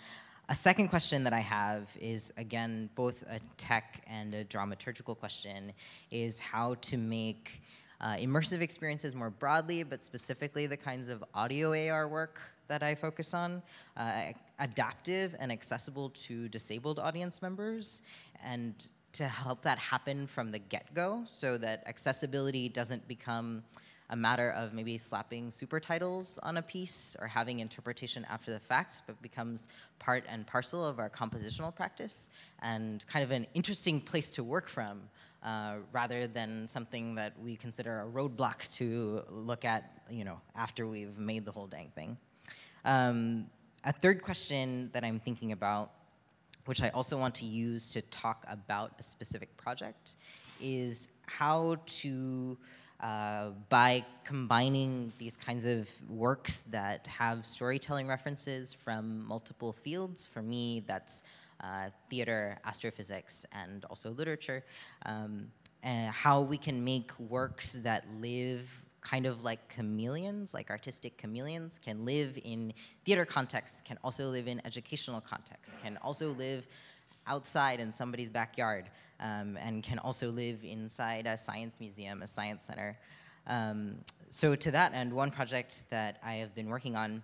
a second question that I have is, again, both a tech and a dramaturgical question, is how to make uh, immersive experiences more broadly, but specifically the kinds of audio AR work that I focus on, uh, adaptive and accessible to disabled audience members, and to help that happen from the get-go so that accessibility doesn't become a matter of maybe slapping super titles on a piece or having interpretation after the fact, but becomes part and parcel of our compositional practice and kind of an interesting place to work from uh, rather than something that we consider a roadblock to look at, you know, after we've made the whole dang thing. Um, a third question that I'm thinking about, which I also want to use to talk about a specific project, is how to, uh, by combining these kinds of works that have storytelling references from multiple fields, for me, that's uh, theater, astrophysics, and also literature, um, and how we can make works that live kind of like chameleons, like artistic chameleons, can live in theater contexts, can also live in educational contexts, can also live outside in somebody's backyard, um, and can also live inside a science museum, a science center. Um, so to that end, one project that I have been working on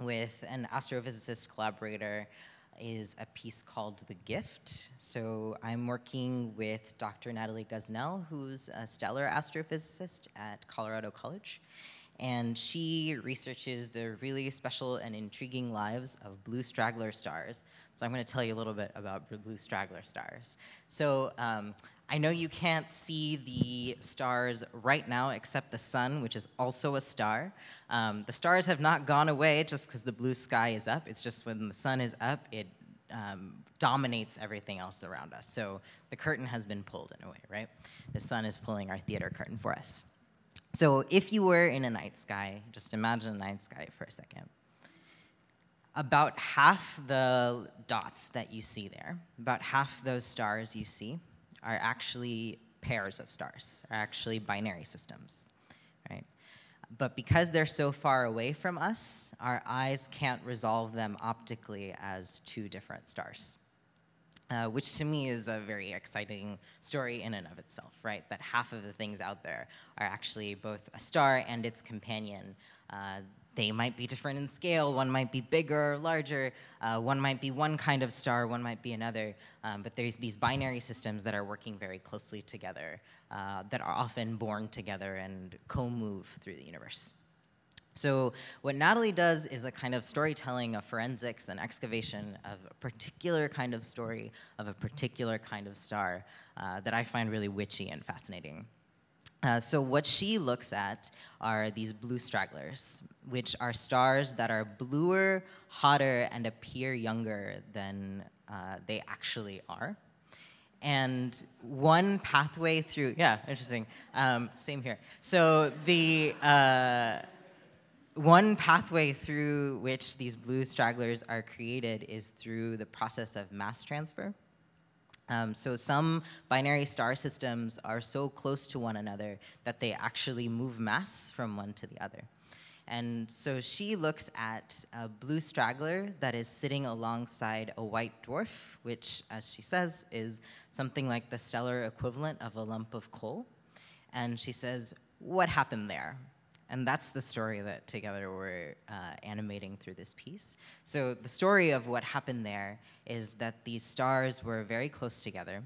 with an astrophysicist collaborator is a piece called The Gift. So I'm working with Dr. Natalie Gosnell, who's a stellar astrophysicist at Colorado College. And she researches the really special and intriguing lives of blue straggler stars. So I'm going to tell you a little bit about blue straggler stars. So um, I know you can't see the stars right now except the sun, which is also a star. Um, the stars have not gone away just because the blue sky is up. It's just when the sun is up, it um, dominates everything else around us. So the curtain has been pulled in a way, right? The sun is pulling our theater curtain for us. So if you were in a night sky, just imagine a night sky for a second. About half the dots that you see there, about half those stars you see, are actually pairs of stars, are actually binary systems, right? But because they're so far away from us, our eyes can't resolve them optically as two different stars. Uh, which to me is a very exciting story in and of itself, right? That half of the things out there are actually both a star and its companion. Uh, they might be different in scale. One might be bigger or larger. Uh, one might be one kind of star. One might be another. Um, but there's these binary systems that are working very closely together uh, that are often born together and co-move through the universe. So what Natalie does is a kind of storytelling of forensics and excavation of a particular kind of story of a particular kind of star uh, that I find really witchy and fascinating. Uh, so what she looks at are these blue stragglers, which are stars that are bluer, hotter, and appear younger than uh, they actually are. And one pathway through, yeah, interesting. Um, same here. So the uh, one pathway through which these blue stragglers are created is through the process of mass transfer. Um, so some binary star systems are so close to one another that they actually move mass from one to the other. And so she looks at a blue straggler that is sitting alongside a white dwarf, which, as she says, is something like the stellar equivalent of a lump of coal. And she says, What happened there? And that's the story that together we're uh, animating through this piece. So, the story of what happened there is that these stars were very close together.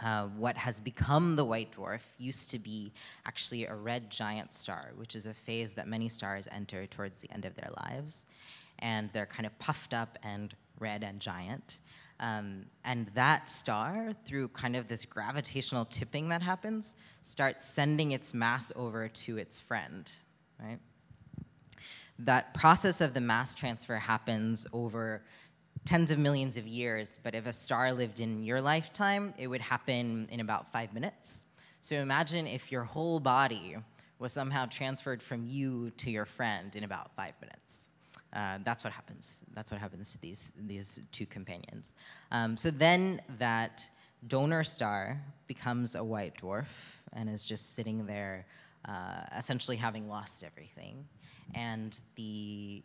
Uh, what has become the white dwarf used to be actually a red giant star, which is a phase that many stars enter towards the end of their lives. And they're kind of puffed up and red and giant. Um, and that star, through kind of this gravitational tipping that happens, starts sending its mass over to its friend, right? That process of the mass transfer happens over tens of millions of years, but if a star lived in your lifetime, it would happen in about five minutes. So imagine if your whole body was somehow transferred from you to your friend in about five minutes. Uh, that's what happens. That's what happens to these, these two companions. Um, so then that donor star becomes a white dwarf and is just sitting there, uh, essentially having lost everything. And the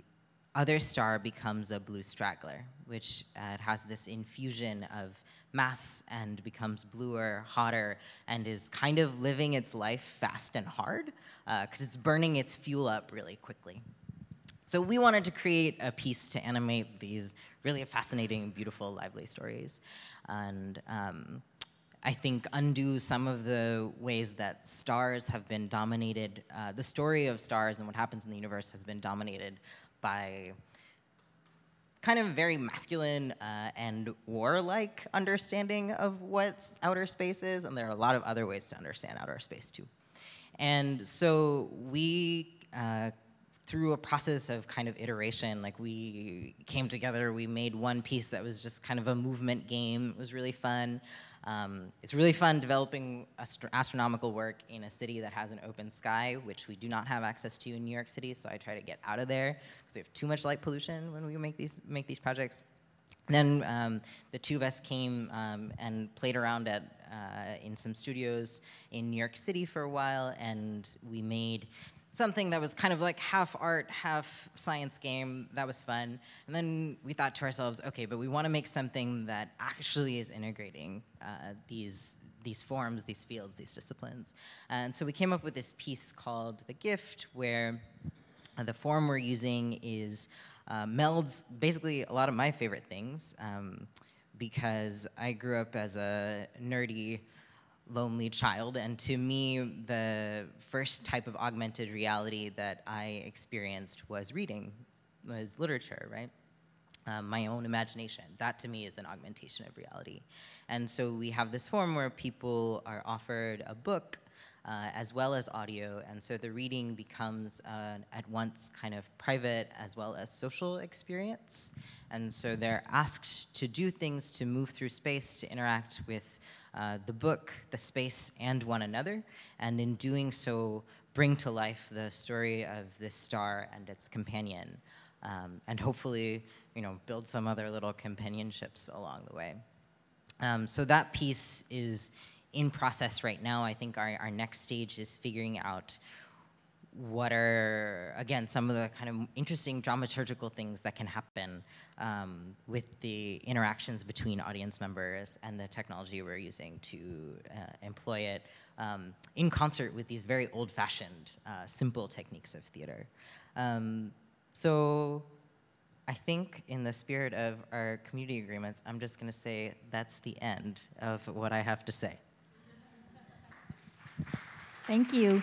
other star becomes a blue straggler, which uh, has this infusion of mass and becomes bluer, hotter, and is kind of living its life fast and hard because uh, it's burning its fuel up really quickly. So we wanted to create a piece to animate these really fascinating, beautiful, lively stories. And um, I think undo some of the ways that stars have been dominated, uh, the story of stars and what happens in the universe has been dominated by kind of very masculine uh, and warlike understanding of what outer space is, and there are a lot of other ways to understand outer space too. And so we uh, through a process of kind of iteration, like we came together, we made one piece that was just kind of a movement game. It was really fun. Um, it's really fun developing astro astronomical work in a city that has an open sky, which we do not have access to in New York City. So I try to get out of there because we have too much light pollution when we make these make these projects. then um, the two of us came um, and played around at uh, in some studios in New York City for a while, and we made something that was kind of like half art, half science game. That was fun. And then we thought to ourselves, okay, but we want to make something that actually is integrating uh, these these forms, these fields, these disciplines. And so we came up with this piece called The Gift, where the form we're using is uh, melds basically a lot of my favorite things um, because I grew up as a nerdy lonely child. And to me, the first type of augmented reality that I experienced was reading, was literature, right? Um, my own imagination. That to me is an augmentation of reality. And so we have this form where people are offered a book uh, as well as audio. And so the reading becomes uh, at once kind of private as well as social experience. And so they're asked to do things to move through space, to interact with uh, the book, the space, and one another, and in doing so, bring to life the story of this star and its companion, um, and hopefully, you know, build some other little companionships along the way. Um, so that piece is in process right now. I think our, our next stage is figuring out what are, again, some of the kind of interesting dramaturgical things that can happen um, with the interactions between audience members and the technology we're using to uh, employ it um, in concert with these very old-fashioned, uh, simple techniques of theater. Um, so I think in the spirit of our community agreements, I'm just gonna say that's the end of what I have to say. Thank you.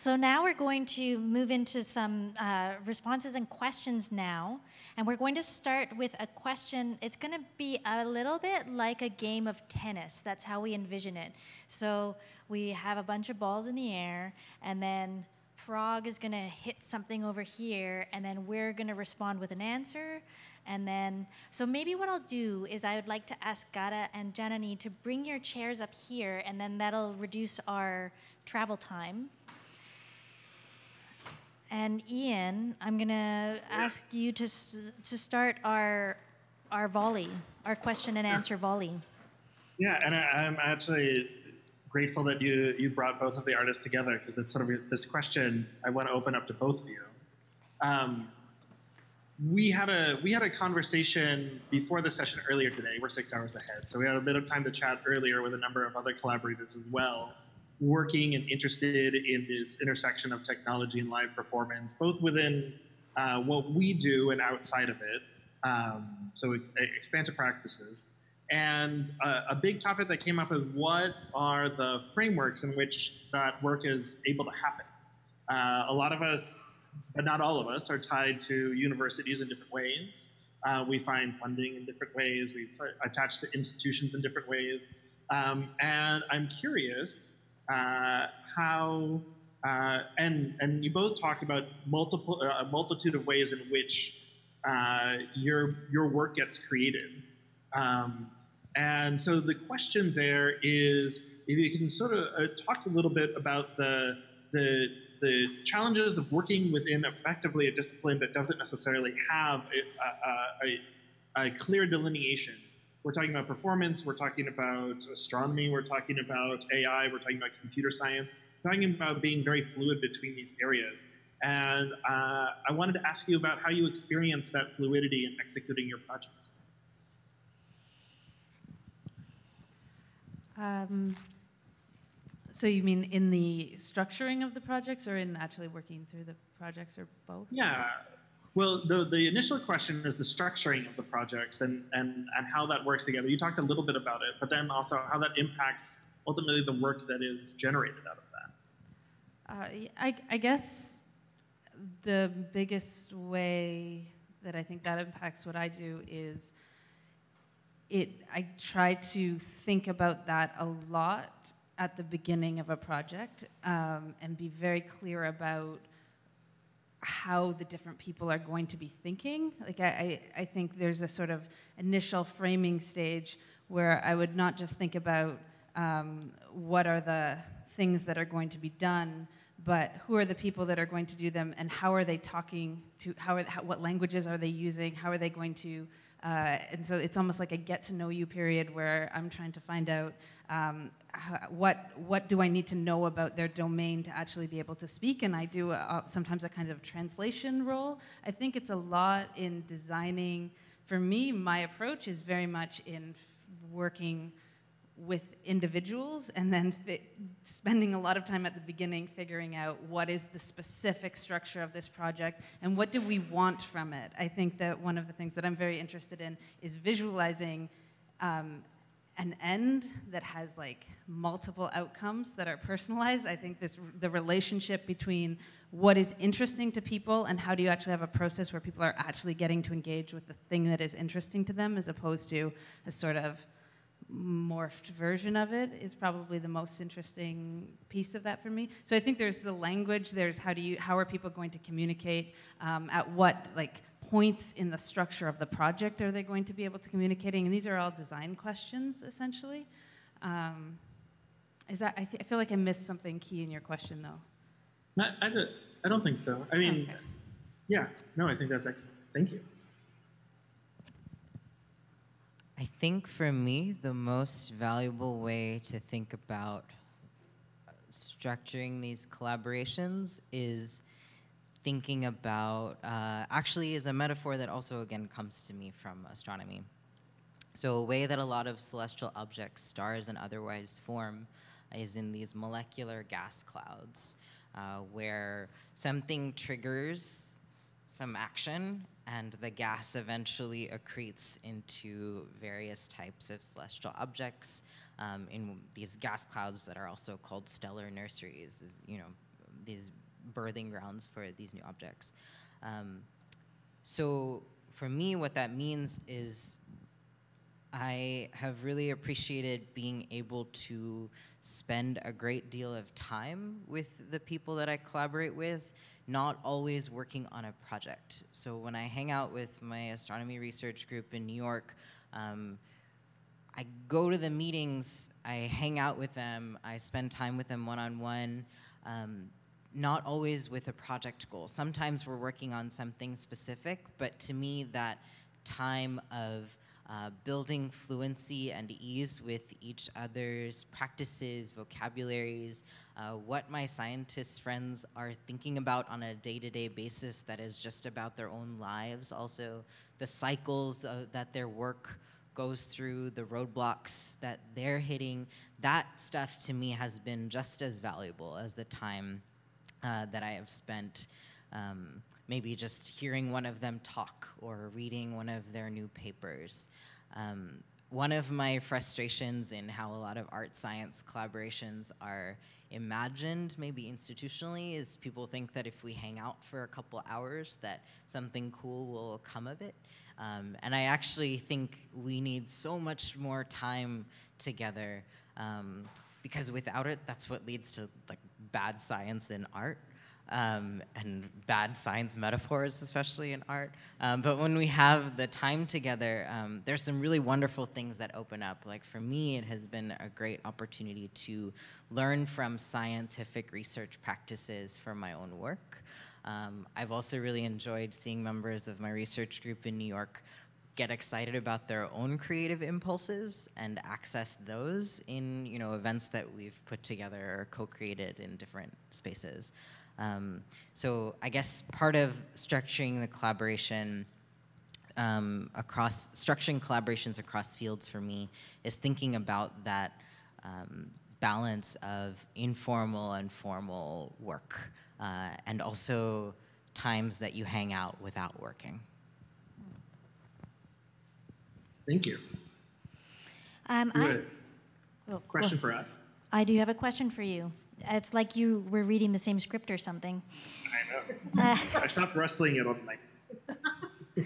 So now we're going to move into some uh, responses and questions now. And we're going to start with a question. It's going to be a little bit like a game of tennis. That's how we envision it. So we have a bunch of balls in the air, and then Prague is going to hit something over here, and then we're going to respond with an answer. And then, so maybe what I'll do is I would like to ask Gata and Janani to bring your chairs up here, and then that'll reduce our travel time. And Ian, I'm gonna ask you to to start our our volley, our question and answer volley. Yeah, and I, I'm actually grateful that you you brought both of the artists together because it's sort of this question I want to open up to both of you. Um, we had a we had a conversation before the session earlier today. We're six hours ahead, so we had a bit of time to chat earlier with a number of other collaborators as well, working and interested in this intersection of technology and live performance, both within uh, what we do and outside of it. Um, so expansive practices. And uh, a big topic that came up is what are the frameworks in which that work is able to happen? Uh, a lot of us, but not all of us, are tied to universities in different ways. Uh, we find funding in different ways. We've attached to institutions in different ways. Um, and I'm curious how, uh, and, and you both talked about multiple, uh, a multitude of ways in which uh, your, your work gets created. Um, and so the question there is if you can sort of uh, talk a little bit about the, the, the challenges of working within effectively a discipline that doesn't necessarily have a, a, a, a clear delineation. We're talking about performance, we're talking about astronomy, we're talking about AI, we're talking about computer science, we're talking about being very fluid between these areas. And uh, I wanted to ask you about how you experience that fluidity in executing your projects. Um, so you mean in the structuring of the projects or in actually working through the projects or both? Yeah. Well, the, the initial question is the structuring of the projects and, and, and how that works together. You talked a little bit about it, but then also how that impacts ultimately the work that is generated out of that. Uh, I, I guess the biggest way that I think that impacts what I do is it. I try to think about that a lot at the beginning of a project um, and be very clear about how the different people are going to be thinking. Like I, I, think there's a sort of initial framing stage where I would not just think about um, what are the things that are going to be done, but who are the people that are going to do them, and how are they talking to? How, are, how what languages are they using? How are they going to? Uh, and so it's almost like a get to know you period where I'm trying to find out um, what what do I need to know about their domain to actually be able to speak, and I do uh, sometimes a kind of translation role. I think it's a lot in designing. For me, my approach is very much in working with individuals and then spending a lot of time at the beginning figuring out what is the specific structure of this project and what do we want from it. I think that one of the things that I'm very interested in is visualizing um, an end that has like multiple outcomes that are personalized. I think this the relationship between what is interesting to people and how do you actually have a process where people are actually getting to engage with the thing that is interesting to them as opposed to a sort of morphed version of it is probably the most interesting piece of that for me. So I think there's the language. There's how do you how are people going to communicate? Um, at what like points in the structure of the project are they going to be able to communicating? And these are all design questions essentially. Um, is that I, th- I feel like I missed something key in your question though. Not, I, don't- I don't think so. I mean, Okay. yeah, no, I think that's excellent. Thank you. I think for me, the most valuable way to think about uh, structuring these collaborations is thinking about, uh, actually, is a metaphor that also, again, comes to me from astronomy. So, a way that a lot of celestial objects, stars, and otherwise form is in these molecular gas clouds, uh, where something triggers some action, and the gas eventually accretes into various types of celestial objects um, in these gas clouds that are also called stellar nurseries. You know, these birthing grounds for these new objects. Um, so for me, what that means is I have really appreciated being able to spend a great deal of time with the people that I collaborate with, not always working on a project. So when I hang out with my astronomy research group in New York, um, I go to the meetings, I hang out with them, I spend time with them one on one, not always with a project goal. Sometimes we're working on something specific, but to me, that time of uh, building fluency and ease with each other's practices, vocabularies, uh, what my scientist friends are thinking about on a day to day basis that is just about their own lives, also the cycles uh, that their work goes through, the roadblocks that they're hitting. That stuff to me has been just as valuable as the time uh, that I have spent um, maybe just hearing one of them talk or reading one of their new papers. Um, one of my frustrations in how a lot of art science collaborations are imagined, maybe institutionally, is people think that if we hang out for a couple hours, that something cool will come of it. Um, and I actually think we need so much more time together um, because without it, that's what leads to like bad science in art um, and bad science metaphors, especially in art. Um, but when we have the time together, um, there's some really wonderful things that open up. Like for me, it has been a great opportunity to learn from scientific research practices for my own work. Um, I've also really enjoyed seeing members of my research group in New York get excited about their own creative impulses and access those in you know events that we've put together or co-created in different spaces. Um, so I guess part of structuring the collaboration um, across structuring collaborations across fields for me is thinking about that um, balance of informal and formal work, uh, and also times that you hang out without working. Thank you. Um, I, oh, go question for us? I do have a question for you. It's like you were reading the same script or something. I know. I stopped wrestling it on my.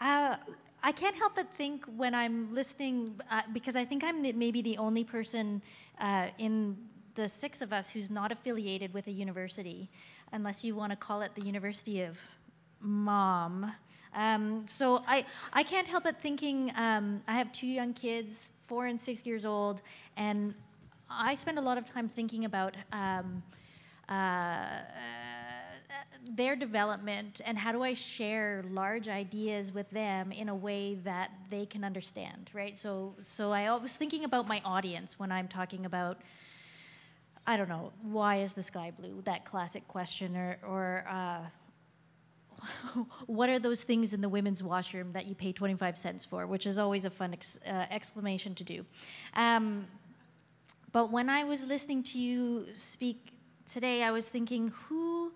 Uh, I can't help but think when I'm listening, uh, because I think I'm the, maybe the only person uh, in the six of us who's not affiliated with a university, unless you want to call it the University of Mom. Um, so I, I can't help but thinking um, I have two young kids, four and six years old, and I spend a lot of time thinking about um, uh, their development and how do I share large ideas with them in a way that they can understand, right? So, so I was thinking about my audience when I'm talking about, I don't know, why is the sky blue? That classic question, or, or uh, what are those things in the women's washroom that you pay 25 cents for, which is always a fun ex- uh, exclamation to do. Um, but when I was listening to you speak today, I was thinking, who,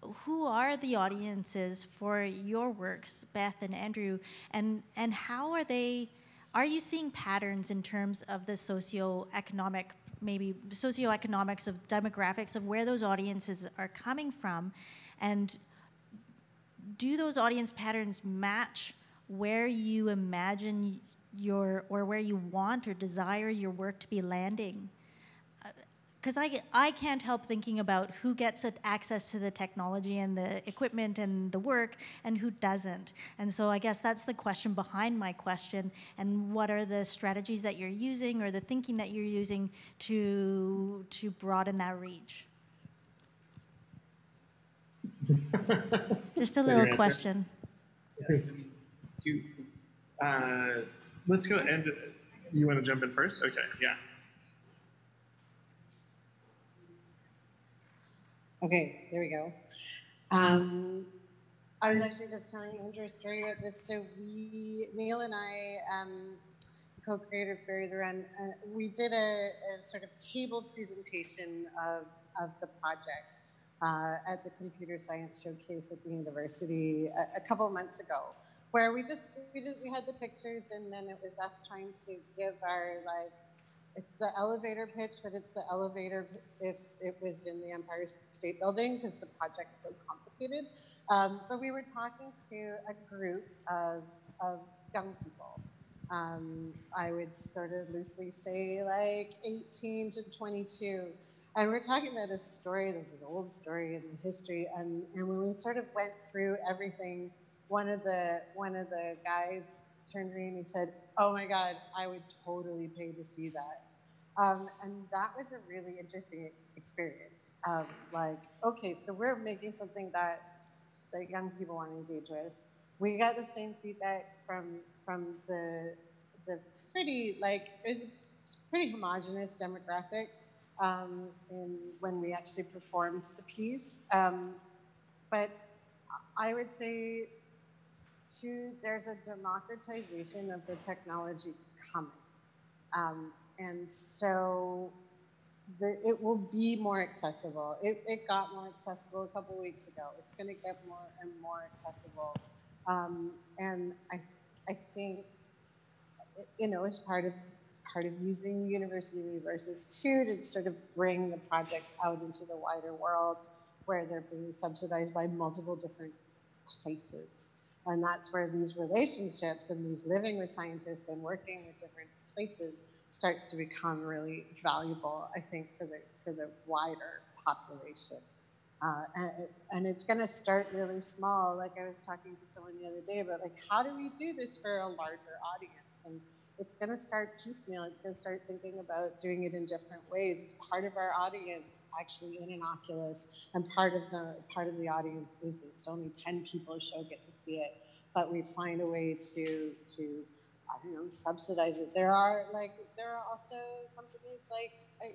who are the audiences for your works, Beth and Andrew, and and how are they? Are you seeing patterns in terms of the socioeconomic, maybe socioeconomics of demographics of where those audiences are coming from, and do those audience patterns match where you imagine your or where you want or desire your work to be landing uh, because I, I can't help thinking about who gets access to the technology and the equipment and the work and who doesn't. And so I guess that's the question behind my question. And what are the strategies that you're using or the thinking that you're using to, to broaden that reach? Just a Is that your little question. Yeah, do Uh, let's go. And you want to jump in first? Okay. Yeah. Okay, there we go. Um, I was actually just telling Andrew a story about this. So we, Neil and I, um, co-created Bury the Wren. Uh, we did a, a sort of table presentation of, of the project uh, at the Computer Science Showcase at the university a, a couple months ago, where we just we just we had the pictures and then it was us trying to give our like it's the elevator pitch, but it's the elevator if it was in the Empire State Building because the project's so complicated. Um, but we were talking to a group of, of young people. Um, I would sort of loosely say like 18 to 22. And we're talking about a story, there's an old story in history. And, and when we sort of went through everything, one of the, one of the guys turned to me and he said, oh my God, I would totally pay to see that. Um, and that was a really interesting experience. Um, like, okay, so we're making something that, that young people want to engage with. We got the same feedback from from the the pretty like a pretty homogenous demographic um, in when we actually performed the piece. Um, but I would say too, there's a democratization of the technology coming. Um, and so the, it will be more accessible. It, it got more accessible a couple weeks ago. It's going to get more and more accessible. Um, and I, I think, you know, as part of part of using university resources too to sort of bring the projects out into the wider world where they're being subsidized by multiple different places. And that's where these relationships and these living with scientists and working with different places starts to become really valuable, I think, for the, for the wider population. Uh, and, and, it's going to start really small. Like I was talking to someone the other day about, like, how do we do this for a larger audience? And it's going to start piecemeal. It's going to start thinking about doing it in different ways. Part of our audience actually in an Oculus, and part of the part of the audience is it's only 10 people a show get to see it, but we find a way to to I don't know subsidize it. There are like there are also companies like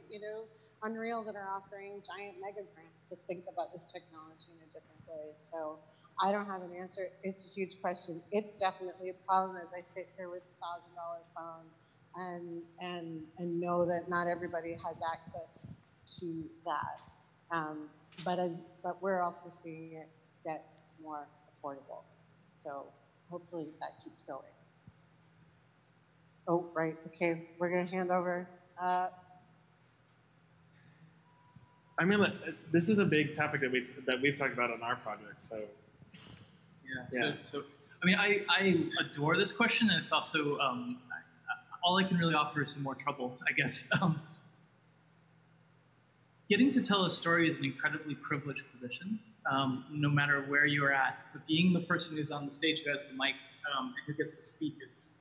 you know Unreal that are offering giant mega grants to think about this technology in a different way. So I don't have an answer. It's a huge question. It's definitely a problem as I sit here with a thousand dollar phone and and and know that not everybody has access to that. Um, but I, but we're also seeing it get more affordable. So hopefully that keeps going. Oh, right. Okay, we're gonna hand over. Uh, I'm gonna. This is a big topic that we that we've talked about on our project. So yeah. Yeah. So, so I mean, I, I adore this question, and it's also um, all I can really offer is some more trouble, I guess. Um, getting to tell a story is an incredibly privileged position, um, no matter where you're at. But being the person who's on the stage who has the mic um, and who gets to speak is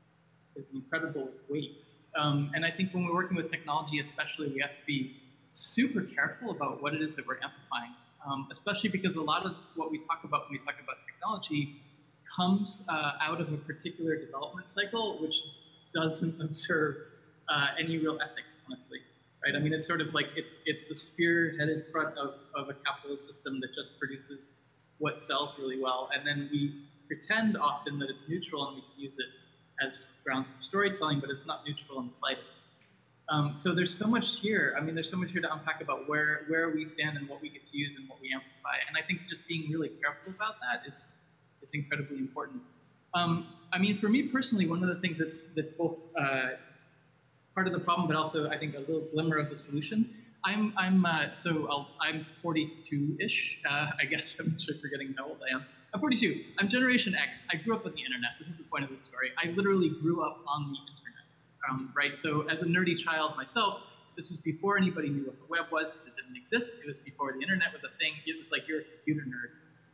is an incredible weight. Um, and I think when we're working with technology, especially, we have to be super careful about what it is that we're amplifying, um, especially because a lot of what we talk about when we talk about technology comes uh, out of a particular development cycle, which doesn't observe uh, any real ethics, honestly. Right? I mean, it's sort of like it's it's the spearheaded front of, of a capitalist system that just produces what sells really well, and then we pretend often that it's neutral and we can use it as grounds for storytelling, but it's not neutral in the slightest. Um, so there's so much here. I mean, there's so much here to unpack about where where we stand and what we get to use and what we amplify. And I think just being really careful about that is is incredibly important. Um, I mean, for me personally, one of the things that's that's both uh, part of the problem, but also I think a little glimmer of the solution. I'm I'm uh, so i am 42-ish. Uh, I guess I'm sure forgetting how old I am. I'm 42. I'm Generation X. I grew up on the internet. This is the point of this story. I literally grew up on the internet um, right? So as a nerdy child myself, this was before anybody knew what the web was because it didn't exist. It was before the internet was a thing. It was like you're a computer nerd.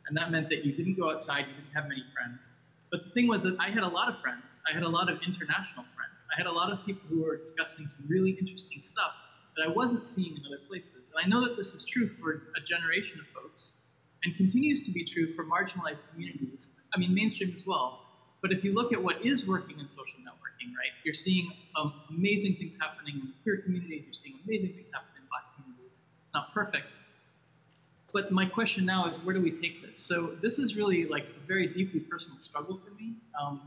And that meant that you didn't go outside, you didn't have many friends. But the thing was that I had a lot of friends. I had a lot of international friends. I had a lot of people who were discussing some really interesting stuff that I wasn't seeing in other places. And I know that this is true for a generation of folks and continues to be true for marginalized communities. I mean, mainstream as well. But if you look at what is working in social networks, right? You're seeing um, amazing things happening in queer communities. You're seeing amazing things happening in black communities. It's not perfect. But my question now is, where do we take this? So this is really like a very deeply personal struggle for me. Um,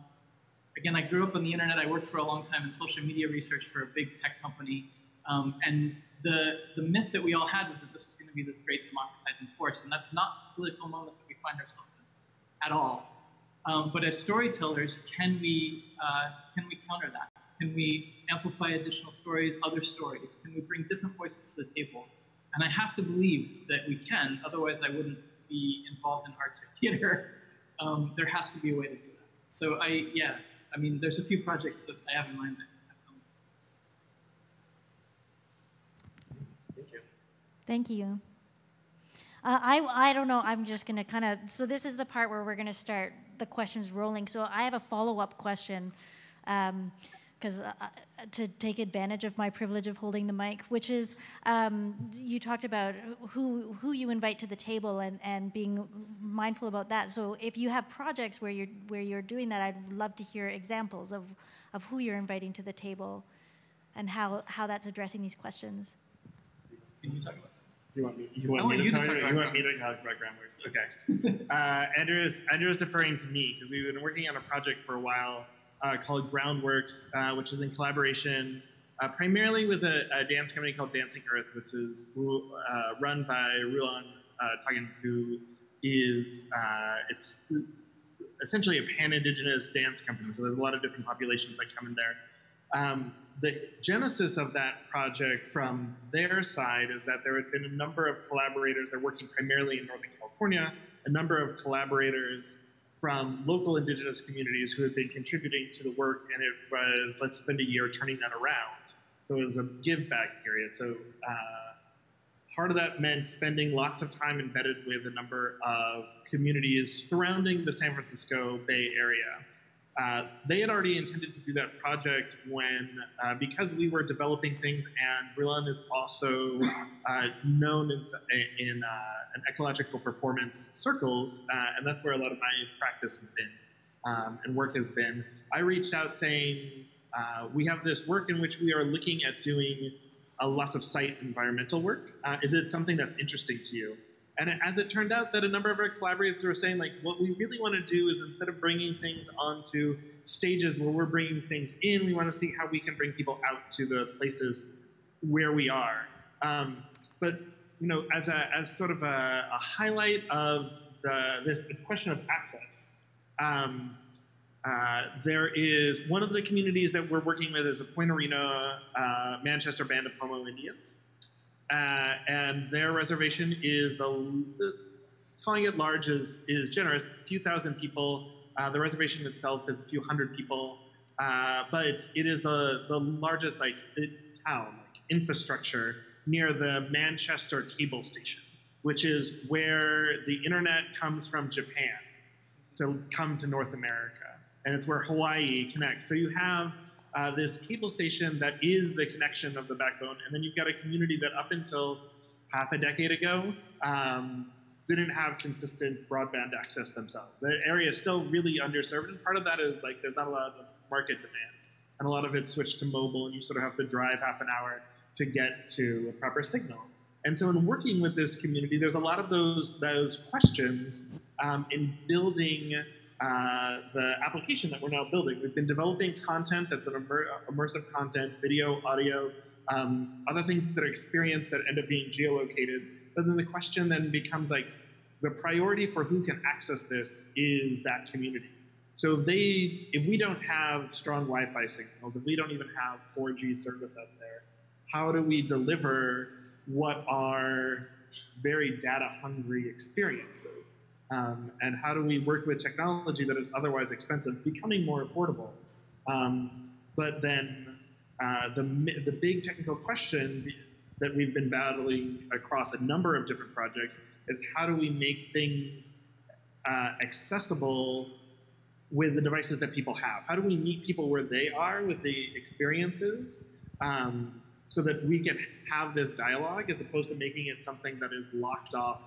again, I grew up on the internet. I worked for a long time in social media research for a big tech company. Um, and the, the myth that we all had was that this was going to be this great democratizing force. And that's not the political moment that we find ourselves in at all. Um, but as storytellers, can we, uh, can we counter that? Can we amplify additional stories, other stories? Can we bring different voices to the table? And I have to believe that we can, otherwise, I wouldn't be involved in arts or theater. Um, there has to be a way to do that. So, I, yeah, I mean, there's a few projects that I have in mind that have come. Thank you. Thank you. Uh, I, I don't know. I'm just going to kind of. So, this is the part where we're going to start the questions rolling. So, I have a follow up question because uh, to take advantage of my privilege of holding the mic, which is um, you talked about who, who you invite to the table and, and being mindful about that. So, if you have projects where you're, where you're doing that, I'd love to hear examples of, of who you're inviting to the table and how, how that's addressing these questions. Can you talk about You want me? You want want me you to talk you? about You want me to talk about Groundworks? Okay. uh, Andrew is Andrew is deferring to me because we've been working on a project for a while uh, called Groundworks, uh, which is in collaboration uh, primarily with a, a dance company called Dancing Earth, which is uh, run by Rulan uh, Tangen, who is uh, it's essentially a pan-indigenous dance company. So there's a lot of different populations that come in there. Um, the genesis of that project from their side is that there had been a number of collaborators. They're working primarily in Northern California. A number of collaborators from local indigenous communities who had been contributing to the work, and it was let's spend a year turning that around. So it was a give back period. So uh, part of that meant spending lots of time embedded with a number of communities surrounding the San Francisco Bay Area. Uh, they had already intended to do that project when, uh, because we were developing things, and Brilon is also uh, known in, in an ecological performance circles, uh, and that's where a lot of my practice has been um, and work has been. I reached out saying, uh, we have this work in which we are looking at doing lots of site environmental work. Uh, is it something that's interesting to you? And as it turned out, that a number of our collaborators were saying, like, what we really want to do is instead of bringing things onto stages where we're bringing things in, we want to see how we can bring people out to the places where we are. Um, but you know, as a as sort of a, a highlight of the this the question of access. Um, uh, there is one of the communities that we're working with is the Point Arena uh, Manchester Band of Pomo Indians. Uh, and their reservation is the, the, calling it large is is generous. It's a few thousand people. Uh, the reservation itself is a few hundred people, uh, but it is the the largest like town like infrastructure near the Manchester cable station, which is where the internet comes from Japan to come to North America, and it's where Hawaii connects. So you have uh, this cable station that is the connection of the backbone. And then you've got a community that up until half a decade ago um, didn't have consistent broadband access themselves. The area is still really underserved. And part of that is like there's not a lot of market demand. And a lot of it's switched to mobile, and you sort of have to drive half an hour to get to a proper signal. And so, in working with this community, there's a lot of those those questions um, in building uh, the application that we're now building. We've been developing content that's an immer immersive content, video, audio, um, other things that are experienced that end up being geolocated. But then the question then becomes like, the priority for who can access this is that community. So they, if we don't have strong Wi-Fi signals, if we don't even have 4G service out there, how do we deliver what are very data-hungry experiences? Um, and how do we work with technology that is otherwise expensive becoming more affordable? Um, but then uh, the, the big technical question that we've been battling across a number of different projects is how do we make things uh, accessible with the devices that people have? How do we meet people where they are with the experiences um, so that we can have this dialogue as opposed to making it something that is locked off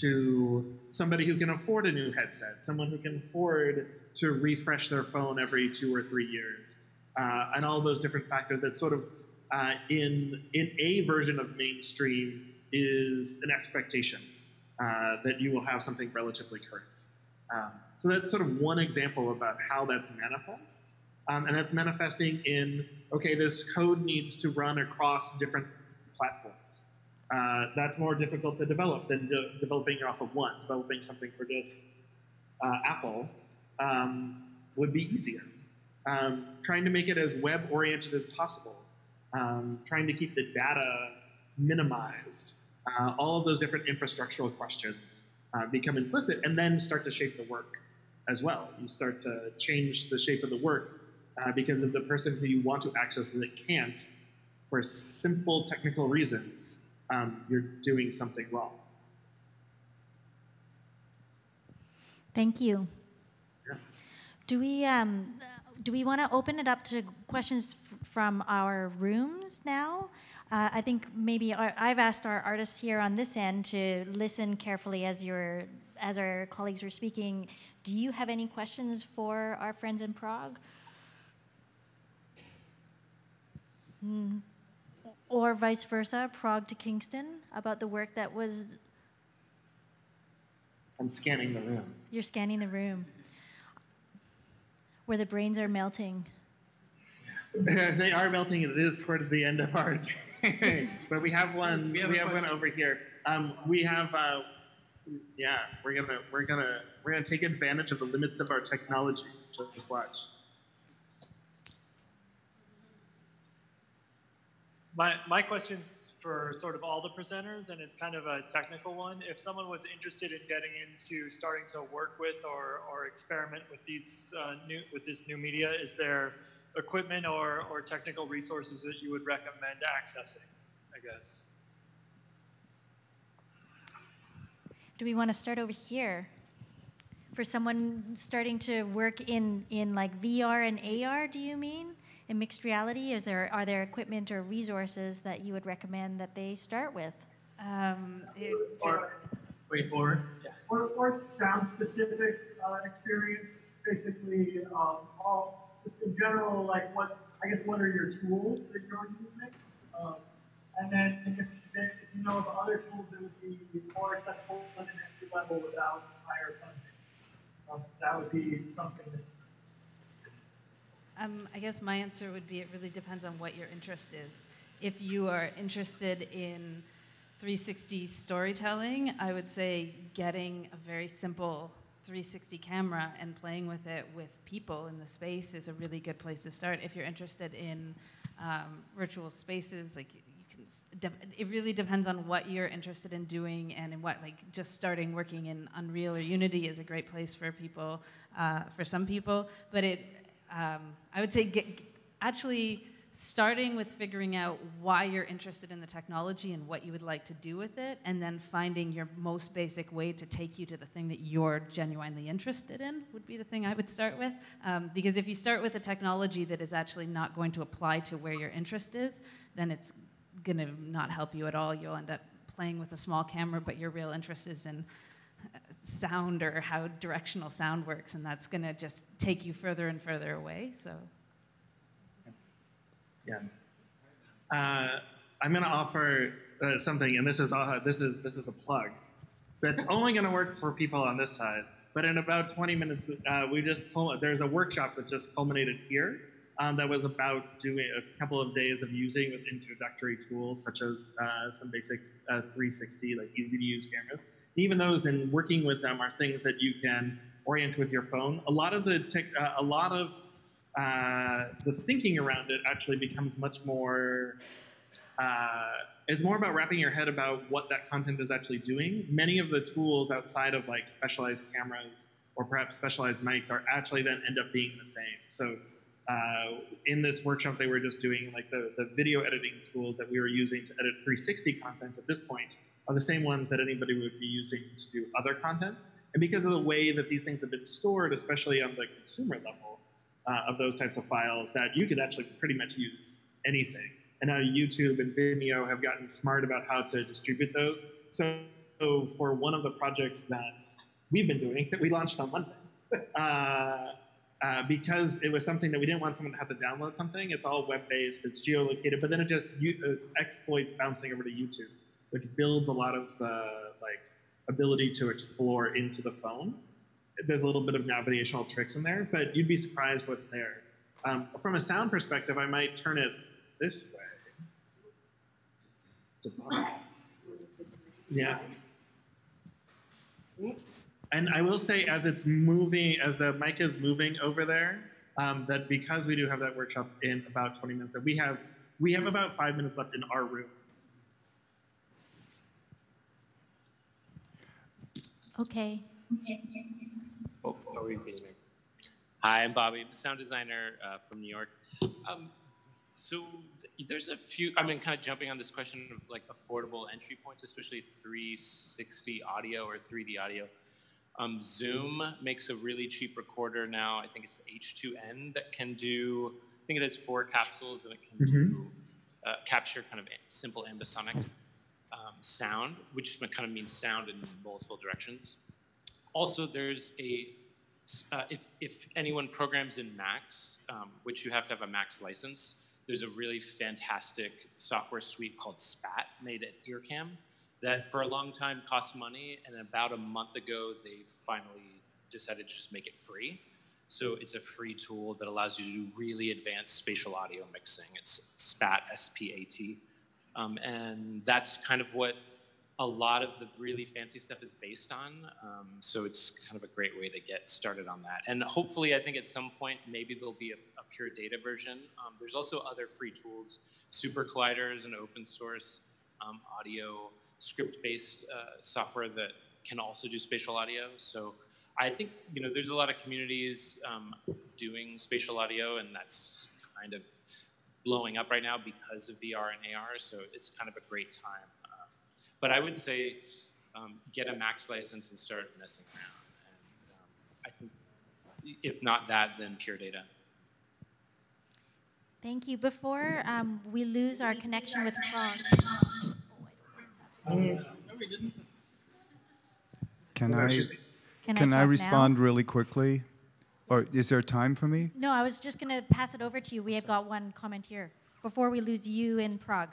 to somebody who can afford a new headset, someone who can afford to refresh their phone every two or three years, uh, and all those different factors that sort of uh, in in a version of mainstream is an expectation uh, that you will have something relatively current. Um, so that's sort of one example about how that's manifest. Um, and that's manifesting in, okay, this code needs to run across different. Uh, that's more difficult to develop than de developing it off of one. Developing something for just uh, Apple um, would be easier. um, trying to make it as web oriented as possible, um, trying to keep the data minimized. Uh, all of those different infrastructural questions uh, become implicit and then start to shape the work as well. You start to change the shape of the work uh, because if the person who you want to access it can't, for simple technical reasons, um, you're doing something wrong. Thank you. Yeah. Do we um, do we want to open it up to questions f- from our rooms now? Uh, I think maybe our, I've asked our artists here on this end to listen carefully as your as our colleagues were speaking. Do you have any questions for our friends in Prague? Mm. Or vice versa, Prague to Kingston, about the work that was I'm scanning the room. You're scanning the room where the brains are melting. they are melting. It is towards the end of our day, but we have one. We have we have one over here. Um, we have. Uh, yeah, we're gonna we're gonna we're gonna take advantage of the limits of our technology. Just watch. My, my question's for sort of all the presenters, and it's kind of a technical one. If someone was interested in getting into starting to work with or, or experiment with these uh, new with this new media, is there equipment or, or technical resources that you would recommend accessing? I guess. Do we want to start over here? For someone starting to work in, in like VR and AR, do you mean? In mixed reality, is there are there equipment or resources that you would recommend that they start with? Um, it- Or, wait, or, yeah. or, or sound specific uh, experience, basically um, all just in general, like what I guess what are your tools that you're using, um, and then if, if you know of other tools that would be more accessible at an entry level without higher funding, um, that would be something that. Um, I guess my answer would be it really depends on what your interest is. If you are interested in 360 storytelling, I would say getting a very simple 360 camera and playing with it with people in the space is a really good place to start. If you're interested in um, virtual spaces, like you can, it really depends on what you're interested in doing and in what, like just starting working in Unreal or Unity is a great place for people, uh, for some people. But it, um, I would say, get, actually starting with figuring out why you're interested in the technology and what you would like to do with it, and then finding your most basic way to take you to the thing that you're genuinely interested in would be the thing I would start with. Um, because if you start with a technology that is actually not going to apply to where your interest is, then it's going to not help you at all. You'll end up playing with a small camera, but your real interest is in sound or how directional sound works, and that's going to just take you further and further away. So. Yeah. Uh, I'm going to offer uh, something, and this is uh, this is this is a plug. That's only going to work for people on this side. But in about 20 minutes, uh, we just there's a workshop that just culminated here. Um, that was about doing a couple of days of using with introductory tools such as uh, some basic uh, 360, like easy to use cameras. Even those and working with them are things that you can orient with your phone. A lot of the tech, uh, a lot of uh, the thinking around it actually becomes much more. Uh, it's more about wrapping your head about what that content is actually doing. Many of the tools outside of like specialized cameras or perhaps specialized mics are actually then end up being the same. So uh, in this workshop, they were just doing like the, the video editing tools that we were using to edit 360 content at this point are the same ones that anybody would be using to do other content. And because of the way that these things have been stored, especially on the consumer level uh, of those types of files, that you could actually pretty much use anything. And now YouTube and Vimeo have gotten smart about how to distribute those. So, for one of the projects that we've been doing that we launched on Monday, uh, uh, because it was something that we didn't want someone to have to download something. It's all web-based. It's geolocated, but then it just uh, exploits bouncing over to YouTube, which builds a lot of the like ability to explore into the phone. There's a little bit of navigational tricks in there, but you'd be surprised what's there. Um, from a sound perspective, I might turn it this way. Yeah. And I will say, as it's moving, as the mic is moving over there, um, that because we do have that workshop in about 20 minutes, that we have we have about five minutes left in our room. Okay. Oh, are we beginning? Hi, I'm Bobby, I'm a sound designer uh, from New York. Um, so there's a few, I've mean, kind of jumping on this question of like affordable entry points, especially 360 audio or 3D audio. Um, Zoom makes a really cheap recorder now. I think it's H2N that can do, I think it has four capsules and it can do, uh, capture kind of simple ambisonic sound, which kind of means sound in multiple directions. Also, there's a uh, if, if anyone programs in Max, um, which you have to have a Max license, there's a really fantastic software suite called SPAT made at IRCAM that for a long time cost money, and about a month ago they finally decided to just make it free. So it's a free tool that allows you to do really advanced spatial audio mixing. It's SPAT, S-P-A-T, um, and that's kind of what a lot of the really fancy stuff is based on. Um, so it's kind of a great way to get started on that. And hopefully, I think at some point, maybe there'll be a, a pure data version. Um, there's also other free tools. SuperCollider is an open source um, audio script based uh, software that can also do spatial audio. So I think you know there's a lot of communities um, doing spatial audio, and that's kind of blowing up right now because of VR and AR. So it's kind of a great time. Um, but I would say um, get a Max license and start messing around. And um, I think if not that, then pure data. Thank you. Before um, we lose our connection with Prague. Can I, Can I can I talk now? respond really quickly? Or is there time for me? No, I was just going to pass it over to you. We have got one comment here before we lose you in Prague.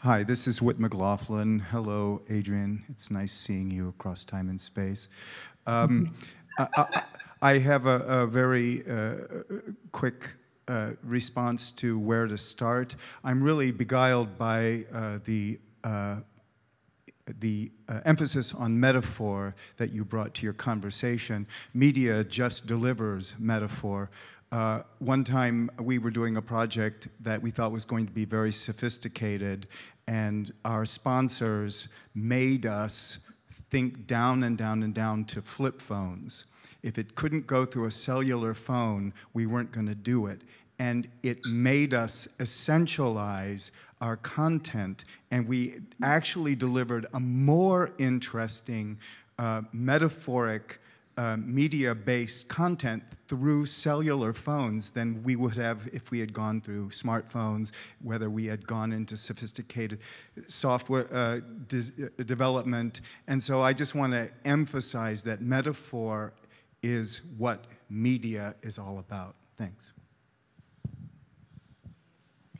Hi, this is Whit MacLaughlin. Hello, Adrian. It's nice seeing you across time and space. Um, I, I, I have a, a very uh, quick uh, response to where to start. I'm really beguiled by uh, the uh, the uh, emphasis on metaphor that you brought to your conversation. Media just delivers metaphor. Uh, one time we were doing a project that we thought was going to be very sophisticated, and our sponsors made us think down and down and down to flip phones. If it couldn't go through a cellular phone, we weren't going to do it. And it made us essentialize our content, and we actually delivered a more interesting, uh, metaphoric, uh, media based content through cellular phones than we would have if we had gone through smartphones, whether we had gone into sophisticated software uh, uh, development. And so I just want to emphasize that metaphor is what media is all about. Thanks.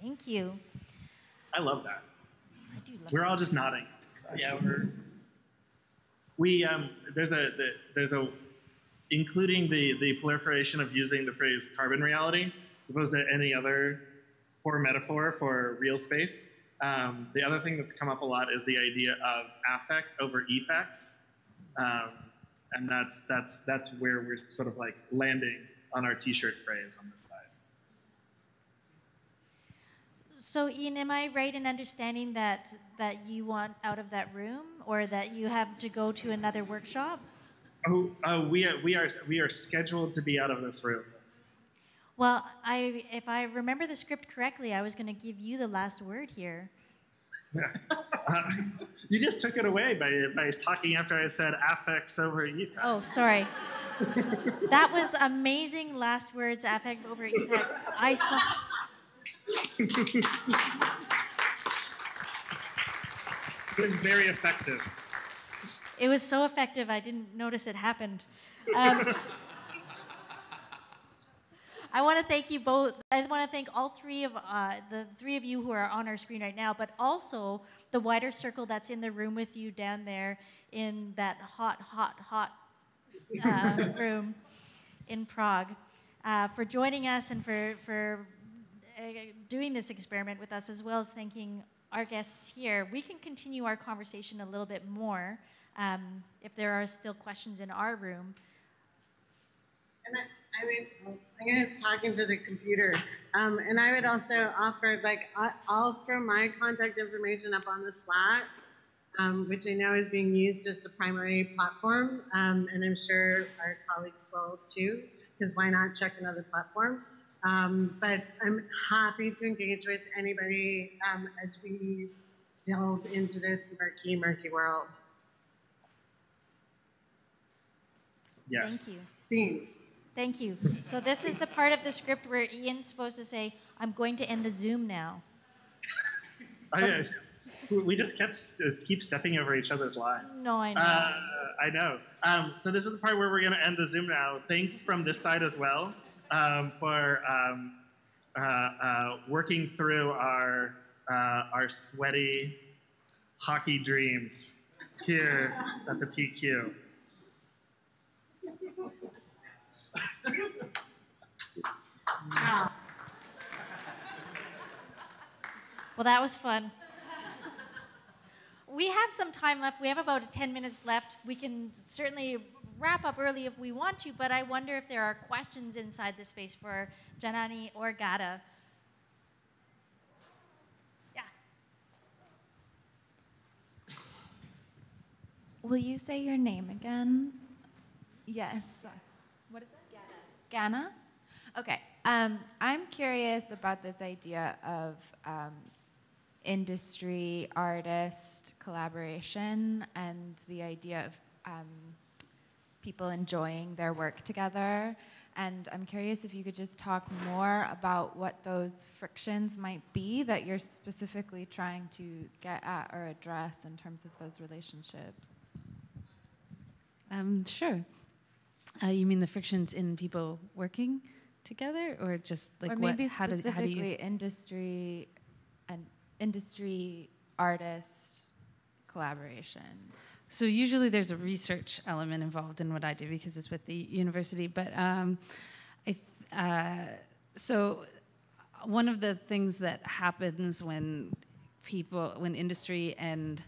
Thank you. I love that. I do love We're all just nodding. Yeah, we're We um, there's a the, there's a including the the proliferation of using the phrase carbon reality as opposed to any other poor metaphor for real space. Um, the other thing that's come up a lot is the idea of affect over effects, um, and that's that's that's where we're sort of like landing on our T-shirt phrase on this side. So, Ian, am I right in understanding that that you want out of that room, or that you have to go to another workshop? Oh, uh, we are we are we are scheduled to be out of this room. Well, I, if I remember the script correctly, I was going to give you the last word here. Uh, you just took it away by, by talking after I said affects over effects. Oh, sorry. that was amazing last words, affect over effect. I saw. It was very effective. It was so effective, I didn't notice it happened. Um, I want to thank you both. I want to thank all three of uh, the three of you who are on our screen right now, but also the wider circle that's in the room with you down there in that hot, hot, hot uh, room in Prague uh, for joining us and for for doing this experiment with us, as well as thanking our guests here. We can continue our conversation a little bit more um, if there are still questions in our room. And I, I mean, I'm gonna talk into the computer. Um, and I would also offer, like, I'll throw my contact information up on the Slack, um, which I know is being used as the primary platform. Um, and I'm sure our colleagues will too, because why not check another platform? Um, but I'm happy to engage with anybody um, as we delve into this murky, murky world. Yes. Thank you. Scene. Thank you. So this is the part of the script where Ian's supposed to say, "I'm going to end the Zoom now." I, we just kept keep stepping over each other's lines. No, I know. Uh, I know. Um, so this is the part where we're going to end the Zoom now. Thanks from this side as well um, for um, uh, uh, working through our uh, our sweaty hockey dreams here at the PQ. Well, that was fun. We have some time left. We have about 10 minutes left. We can certainly wrap up early if we want to, but I wonder if there are questions inside the space for Janani or Gada. Yeah. Will you say your name again? Yes. What is it? Ghana. Gana? Okay. Um, I'm curious about this idea of um, industry artist collaboration and the idea of um, people enjoying their work together. And I'm curious if you could just talk more about what those frictions might be that you're specifically trying to get at or address in terms of those relationships. Um, sure. Uh, you mean the frictions in people working together, or just like or maybe what? How do, how do specifically you? industry and industry artist collaboration. So usually there's a research element involved in what I do because it's with the university. But um, I, uh, so one of the things that happens when people, when industry and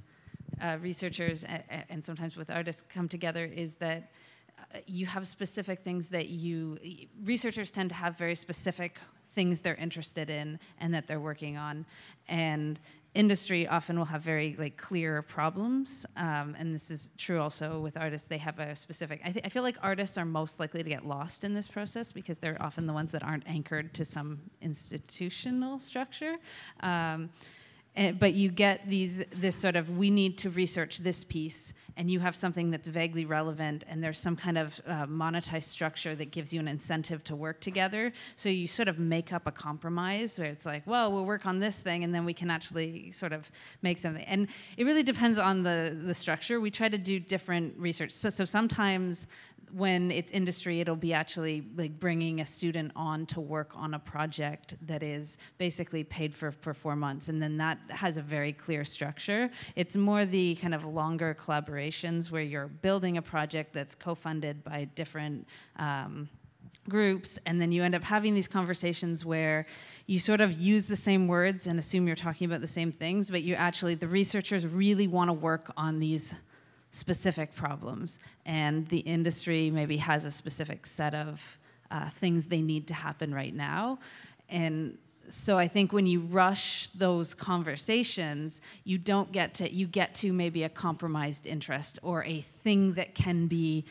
uh, researchers a- a- and sometimes with artists come together is that uh, you have specific things that you researchers tend to have very specific things they're interested in and that they're working on and industry often will have very like clear problems um, and this is true also with artists. They have a specific I, th- I feel like artists are most likely to get lost in this process because they're often the ones that aren't anchored to some institutional structure. Um, but you get these this sort of we need to research this piece and you have something that's vaguely relevant and there's some kind of uh, monetized structure that gives you an incentive to work together. So you sort of make up a compromise where it's like well we'll work on this thing and then we can actually sort of make something. And it really depends on the the structure. We try to do different research. So, so sometimes when it's industry, it'll be actually like bringing a student on to work on a project that is basically paid for for four months, and then that has a very clear structure. It's more the kind of longer collaborations where you're building a project that's co-funded by different. Um, groups and then you end up having these conversations where you sort of use the same words and assume you're talking about the same things but you actually the researchers really want to work on these specific problems, and the industry maybe has a specific set of uh, things they need to happen right now. And so I think when you rush those conversations, you don't get to you get to maybe a compromised interest or a thing that can be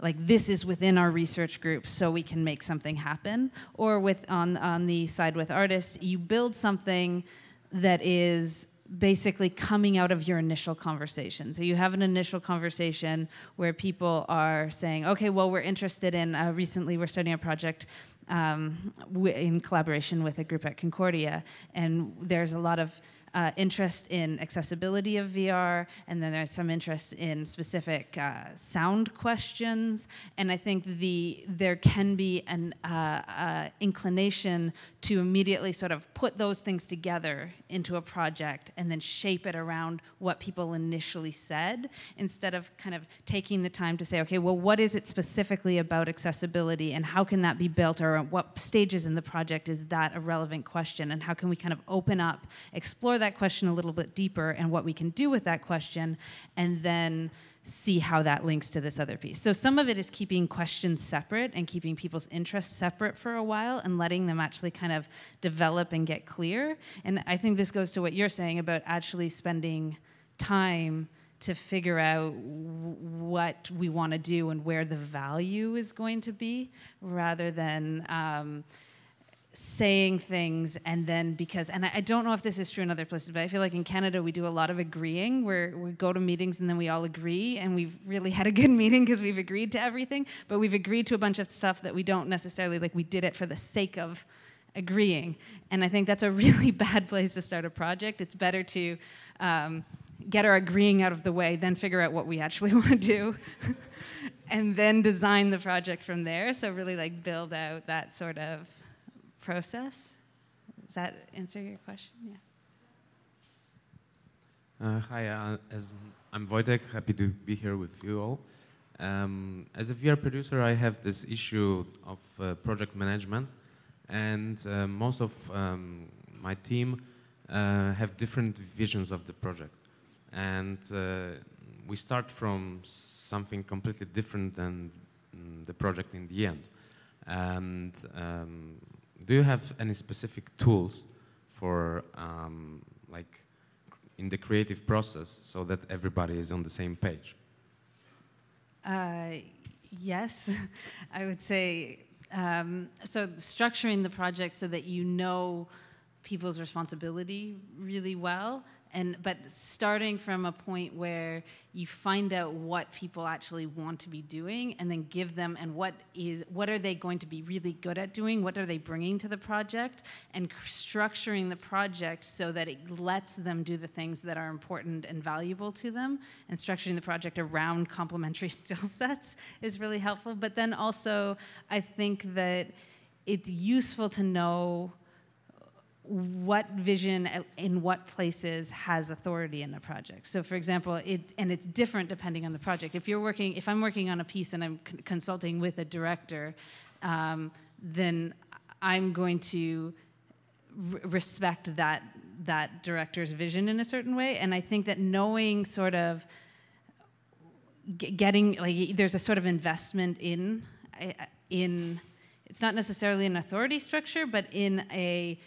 like this is within our research group so we can make something happen or with on on the side with artists you build something that is basically coming out of your initial conversation. So you have an initial conversation where people are saying, okay, well, we're interested in, uh, recently we're starting a project um, in collaboration with a group at Concordia, and there's a lot of uh, interest in accessibility of VR, and then there's some interest in specific uh, sound questions. And I think the there can be an uh, uh, inclination to immediately sort of put those things together into a project and then shape it around what people initially said, instead of kind of taking the time to say, okay, well, what is it specifically about accessibility, and how can that be built, or at what stages in the project is that a relevant question, and how can we kind of open up, explore that that question a little bit deeper and what we can do with that question, and then see how that links to this other piece. So some of it is keeping questions separate and keeping people's interests separate for a while and letting them actually kind of develop and get clear. And I think this goes to what you're saying about actually spending time to figure out what we want to do and where the value is going to be rather than um, saying things and then because and I, I, don't know if this is true in other places but i feel like in canada we do a lot of agreeing where we go to meetings and then we all agree and we've really had a good meeting because we've agreed to everything but we've agreed to a bunch of stuff that we don't necessarily like we did it for the sake of agreeing. And i think that's a really bad place to start a project. It's better to um, get our agreeing out of the way then figure out what we actually want to do and then design the project from there. So really like build out that sort of process. Does that answer your question? Yeah. Uh, hi, uh, as I'm Wojtek, happy to be here with you all. Um, as a VR producer, I have this issue of uh, project management, and uh, most of um, my team uh, have different visions of the project. And uh, we start from something completely different than mm, the project in the end. And um, do you have any specific tools for um, like in the creative process so that everybody is on the same page? Uh, yes, I would say. Um, so structuring the project so that you know people's responsibility really well and but starting from a point where you find out what people actually want to be doing and then give them and what is what are they going to be really good at doing? What are they bringing to the project? And structuring the project so that it lets them do the things that are important and valuable to them. And structuring the project around complementary skill sets is really helpful. But then also i think that it's useful to know what vision in what places has authority in the project. So for example, it, and it's different depending on the project. If you're working, if I'm working on a piece and I'm consulting with a director, um, then I'm going to respect that that director's vision in a certain way. And I think that knowing sort of getting like there's a sort of investment in in it's not necessarily an authority structure, but in a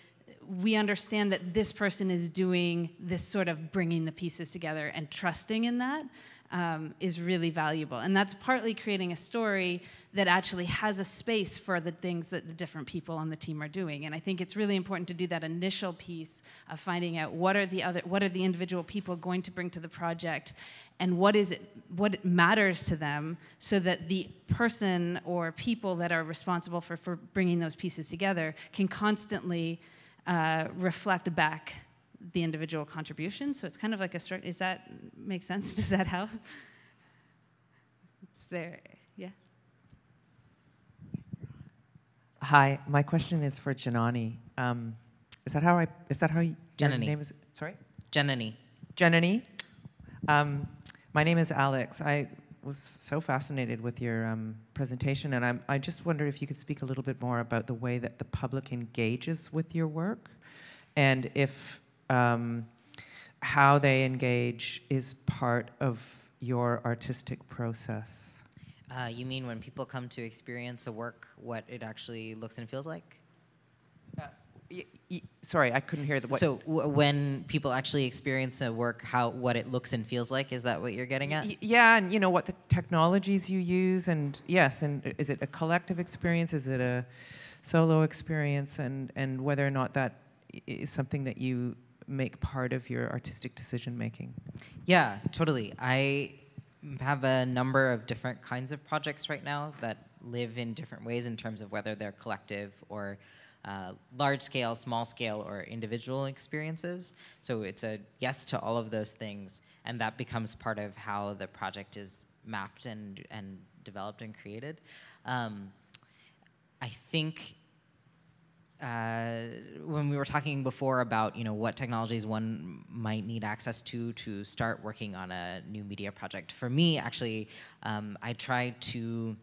we understand that this person is doing this sort of bringing the pieces together and trusting in that um, is really valuable. And that's partly creating a story that actually has a space for the things that the different people on the team are doing. And I think it's really important to do that initial piece of finding out what are the other, what are the individual people going to bring to the project, and what is it, what matters to them, so that the person or people that are responsible for for bringing those pieces together can constantly uh, reflect back the individual contribution. So it's kind of like a structure. Is that make sense? Does that help? It's there. Yeah. Hi, my question is for Janani. Um, is that how I? Is that how you, your Janani. name is? Sorry. Janani. Janani. Um, my name is Alex. I was so fascinated with your um, presentation, and I'm, I just wonder if you could speak a little bit more about the way that the public engages with your work, and if um, how they engage is part of your artistic process. Uh, you mean when people come to experience a work, what it actually looks and feels like? Sorry, I couldn't hear the what. So when people actually experience a work, how what it looks and feels like, is that what you're getting at? yeah, and you know what the technologies you use, and yes, and uh, is it a collective experience? Is it a solo experience? And and whether or not that is something that you make part of your artistic decision making. Yeah, totally. I have a number of different kinds of projects right now that live in different ways in terms of whether they're collective or uh, large scale, small scale, or individual experiences. So it's a yes to all of those things, and that becomes part of how the project is mapped and, and developed and created. Um, I think uh, when we were talking before about you know what technologies one might need access to to start working on a new media project, for me actually, um, I try to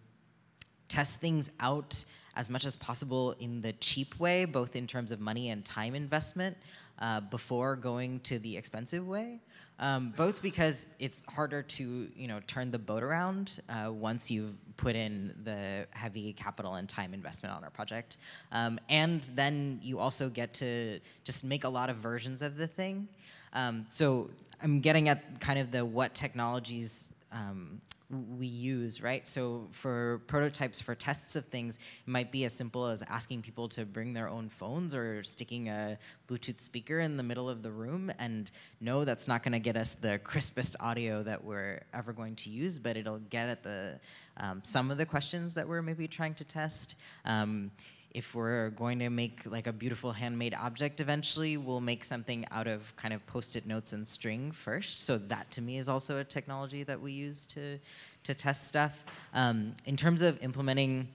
test things out as much as possible in the cheap way, both in terms of money and time investment, uh, before going to the expensive way. Um, both because it's harder to you know turn the boat around uh, once you've put in the heavy capital and time investment on our project, um, and then you also get to just make a lot of versions of the thing. Um, so I'm getting at kind of the what technologies um, we use, right? So for prototypes, for tests of things, it might be as simple as asking people to bring their own phones or sticking a Bluetooth speaker in the middle of the room. And no, that's not going to get us the crispest audio that we're ever going to use, but it'll get at the um, some of the questions that we're maybe trying to test. Um, if we're going to make like a beautiful handmade object eventually, we'll make something out of kind of post-it notes and string first. So that to me is also a technology that we use to, to test stuff. Um, in terms of implementing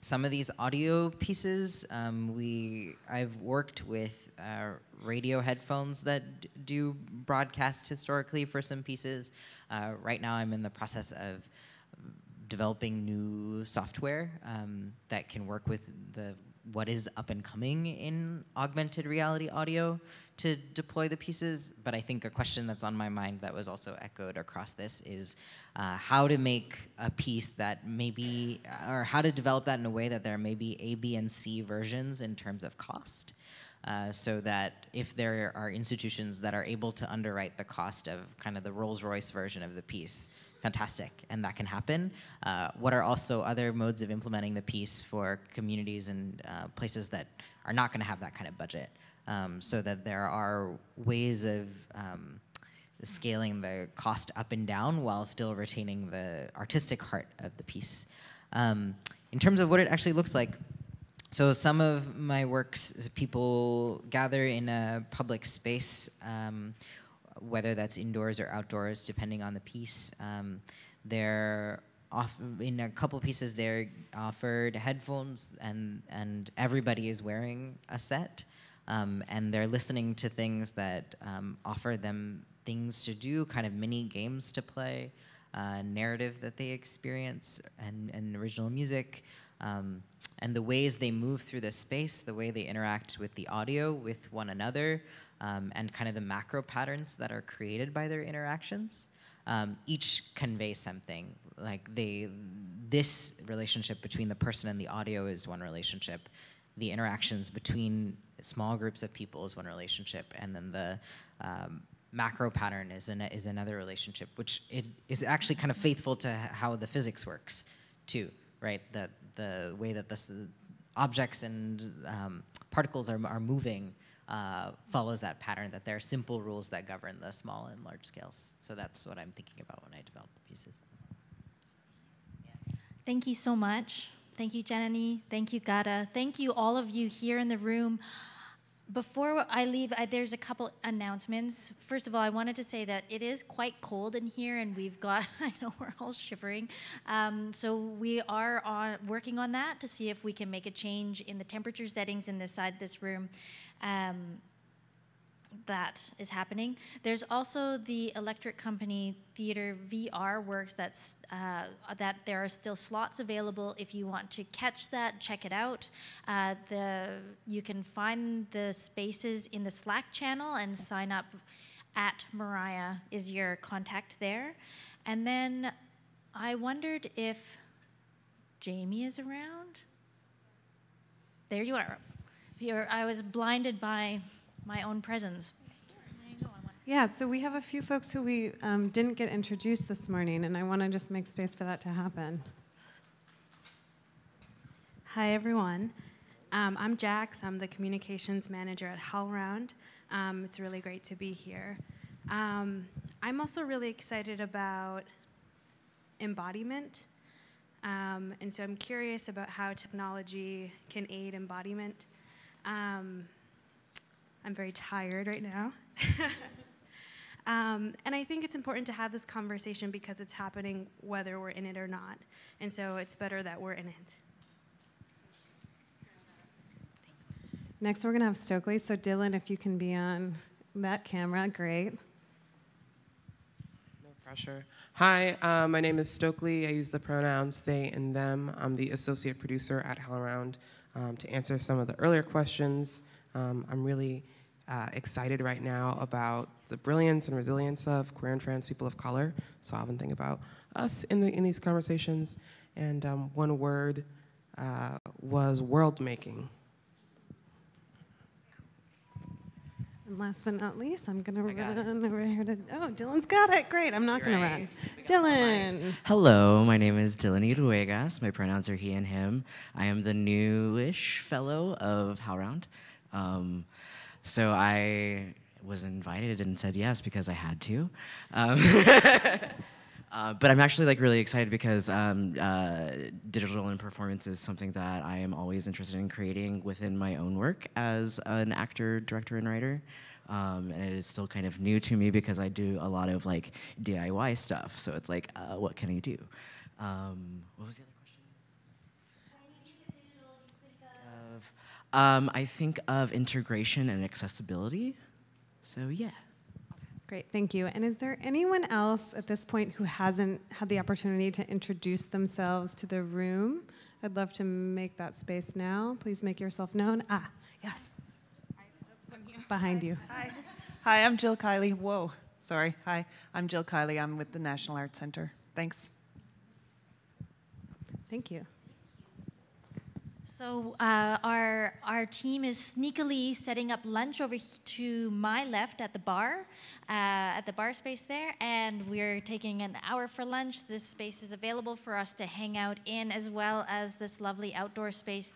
some of these audio pieces, um, we I've worked with uh, radio headphones that do broadcast historically for some pieces. Uh, right now, I'm in the process of developing new software um, that can work with the what is up and coming in augmented reality audio to deploy the pieces. But I think a question that's on my mind that was also echoed across this is uh, how to make a piece that maybe, or how to develop that in a way that there may be A, B, and C versions in terms of cost. Uh, so that if there are institutions that are able to underwrite the cost of kind of the Rolls Royce version of the piece, fantastic, and that can happen. Uh, what are also other modes of implementing the piece for communities and uh, places that are not going to have that kind of budget? Um, so that there are ways of um, scaling the cost up and down while still retaining the artistic heart of the piece. Um, in terms of what it actually looks like, so some of my works, people gather in a public space um, whether that's indoors or outdoors, depending on the piece. Um, they're off in a couple pieces. They're offered headphones, and and everybody is wearing a set, um, and they're listening to things that um, offer them things to do, kind of mini games to play, uh, narrative that they experience, and and original music. Um, and the ways they move through the space, the way they interact with the audio, with one another, um, and kind of the macro patterns that are created by their interactions. Um, each convey something. Like they, this relationship between the person and the audio is one relationship. The interactions between small groups of people is one relationship, and then the um, macro pattern is an, is another relationship, which it is actually kind of faithful to how the physics works, too. Right? The the way that this objects and um, particles are are moving uh, follows that pattern that there are simple rules that govern the small and large scales. So that's what I'm thinking about when I develop the pieces. Thank you so much. Thank you, Janani. Thank you, Gada. Thank you, all of you here in the room. Before I leave, I, there's a couple announcements. First of all, I wanted to say that it is quite cold in here, and we've got, I know we're all shivering. Um, so we are on, working on that to see if we can make a change in the temperature settings in this side of this room um, that is happening. There's also the electric company Theater VR Works that's uh, that there are still slots available if you want to catch that, check it out. Uh, the you can find the spaces in the Slack channel and sign up at Mariah is your contact there. And then I wondered if Jamie is around. There you are. You're, I was blinded by my own presence. Yeah, so we have a few folks who we um, didn't get introduced this morning, and I want to just make space for that to happen. Hi, everyone. Um, I'm Jax. I'm the communications manager at HowlRound. Um, it's really great to be here. Um, I'm also really excited about embodiment. Um, and so I'm curious about how technology can aid embodiment. Um, I'm very tired right now. um, and I think it's important to have this conversation because it's happening whether we're in it or not. And so it's better that we're in it. Next, we're going to have Stokely. So, Dylan, if you can be on that camera, great. No pressure. Hi, uh, my name is Stokely. I use the pronouns they and them. I'm the associate producer at HowlRound. Um, to answer some of the earlier questions, um, I'm really uh, excited right now about the brilliance and resilience of queer and trans people of color. So I often think about us in, the, in these conversations. And um, one word uh, was world making. And last but not least, I'm going to run over here to. Oh, Dylan's got it. Great. I'm not going to run. Dylan. Hello, my name is Dylan Iruegas. My pronouns are he and him. I am the newish fellow of HowlRound. Um, so I was invited and said yes because I had to. Um, Uh, but I'm actually like really excited because um, uh, digital and performance is something that I am always interested in creating within my own work as an actor, director, and writer. Um, and it is still kind of new to me because I do a lot of like DIY stuff. So it's like, uh, what can I do? Um, what was the other question? Of, um, I think of integration and accessibility. So yeah. Great, thank you. And is there anyone else at this point who hasn't had the opportunity to introduce themselves to the room? I'd love to make that space now. Please make yourself known. Ah, yes. Behind you. Hi. Hi, I'm Jill Kiley. Whoa, sorry. Hi, I'm Jill Kiley. I'm with the National Arts Center. Thanks. Thank you. So uh, our our team is sneakily setting up lunch over to my left at the bar, uh, at the bar space there, and we're taking an hour for lunch. This space is available for us to hang out in, as well as this lovely outdoor space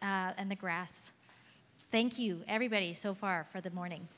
uh, and the grass. Thank you, everybody, so far for the morning.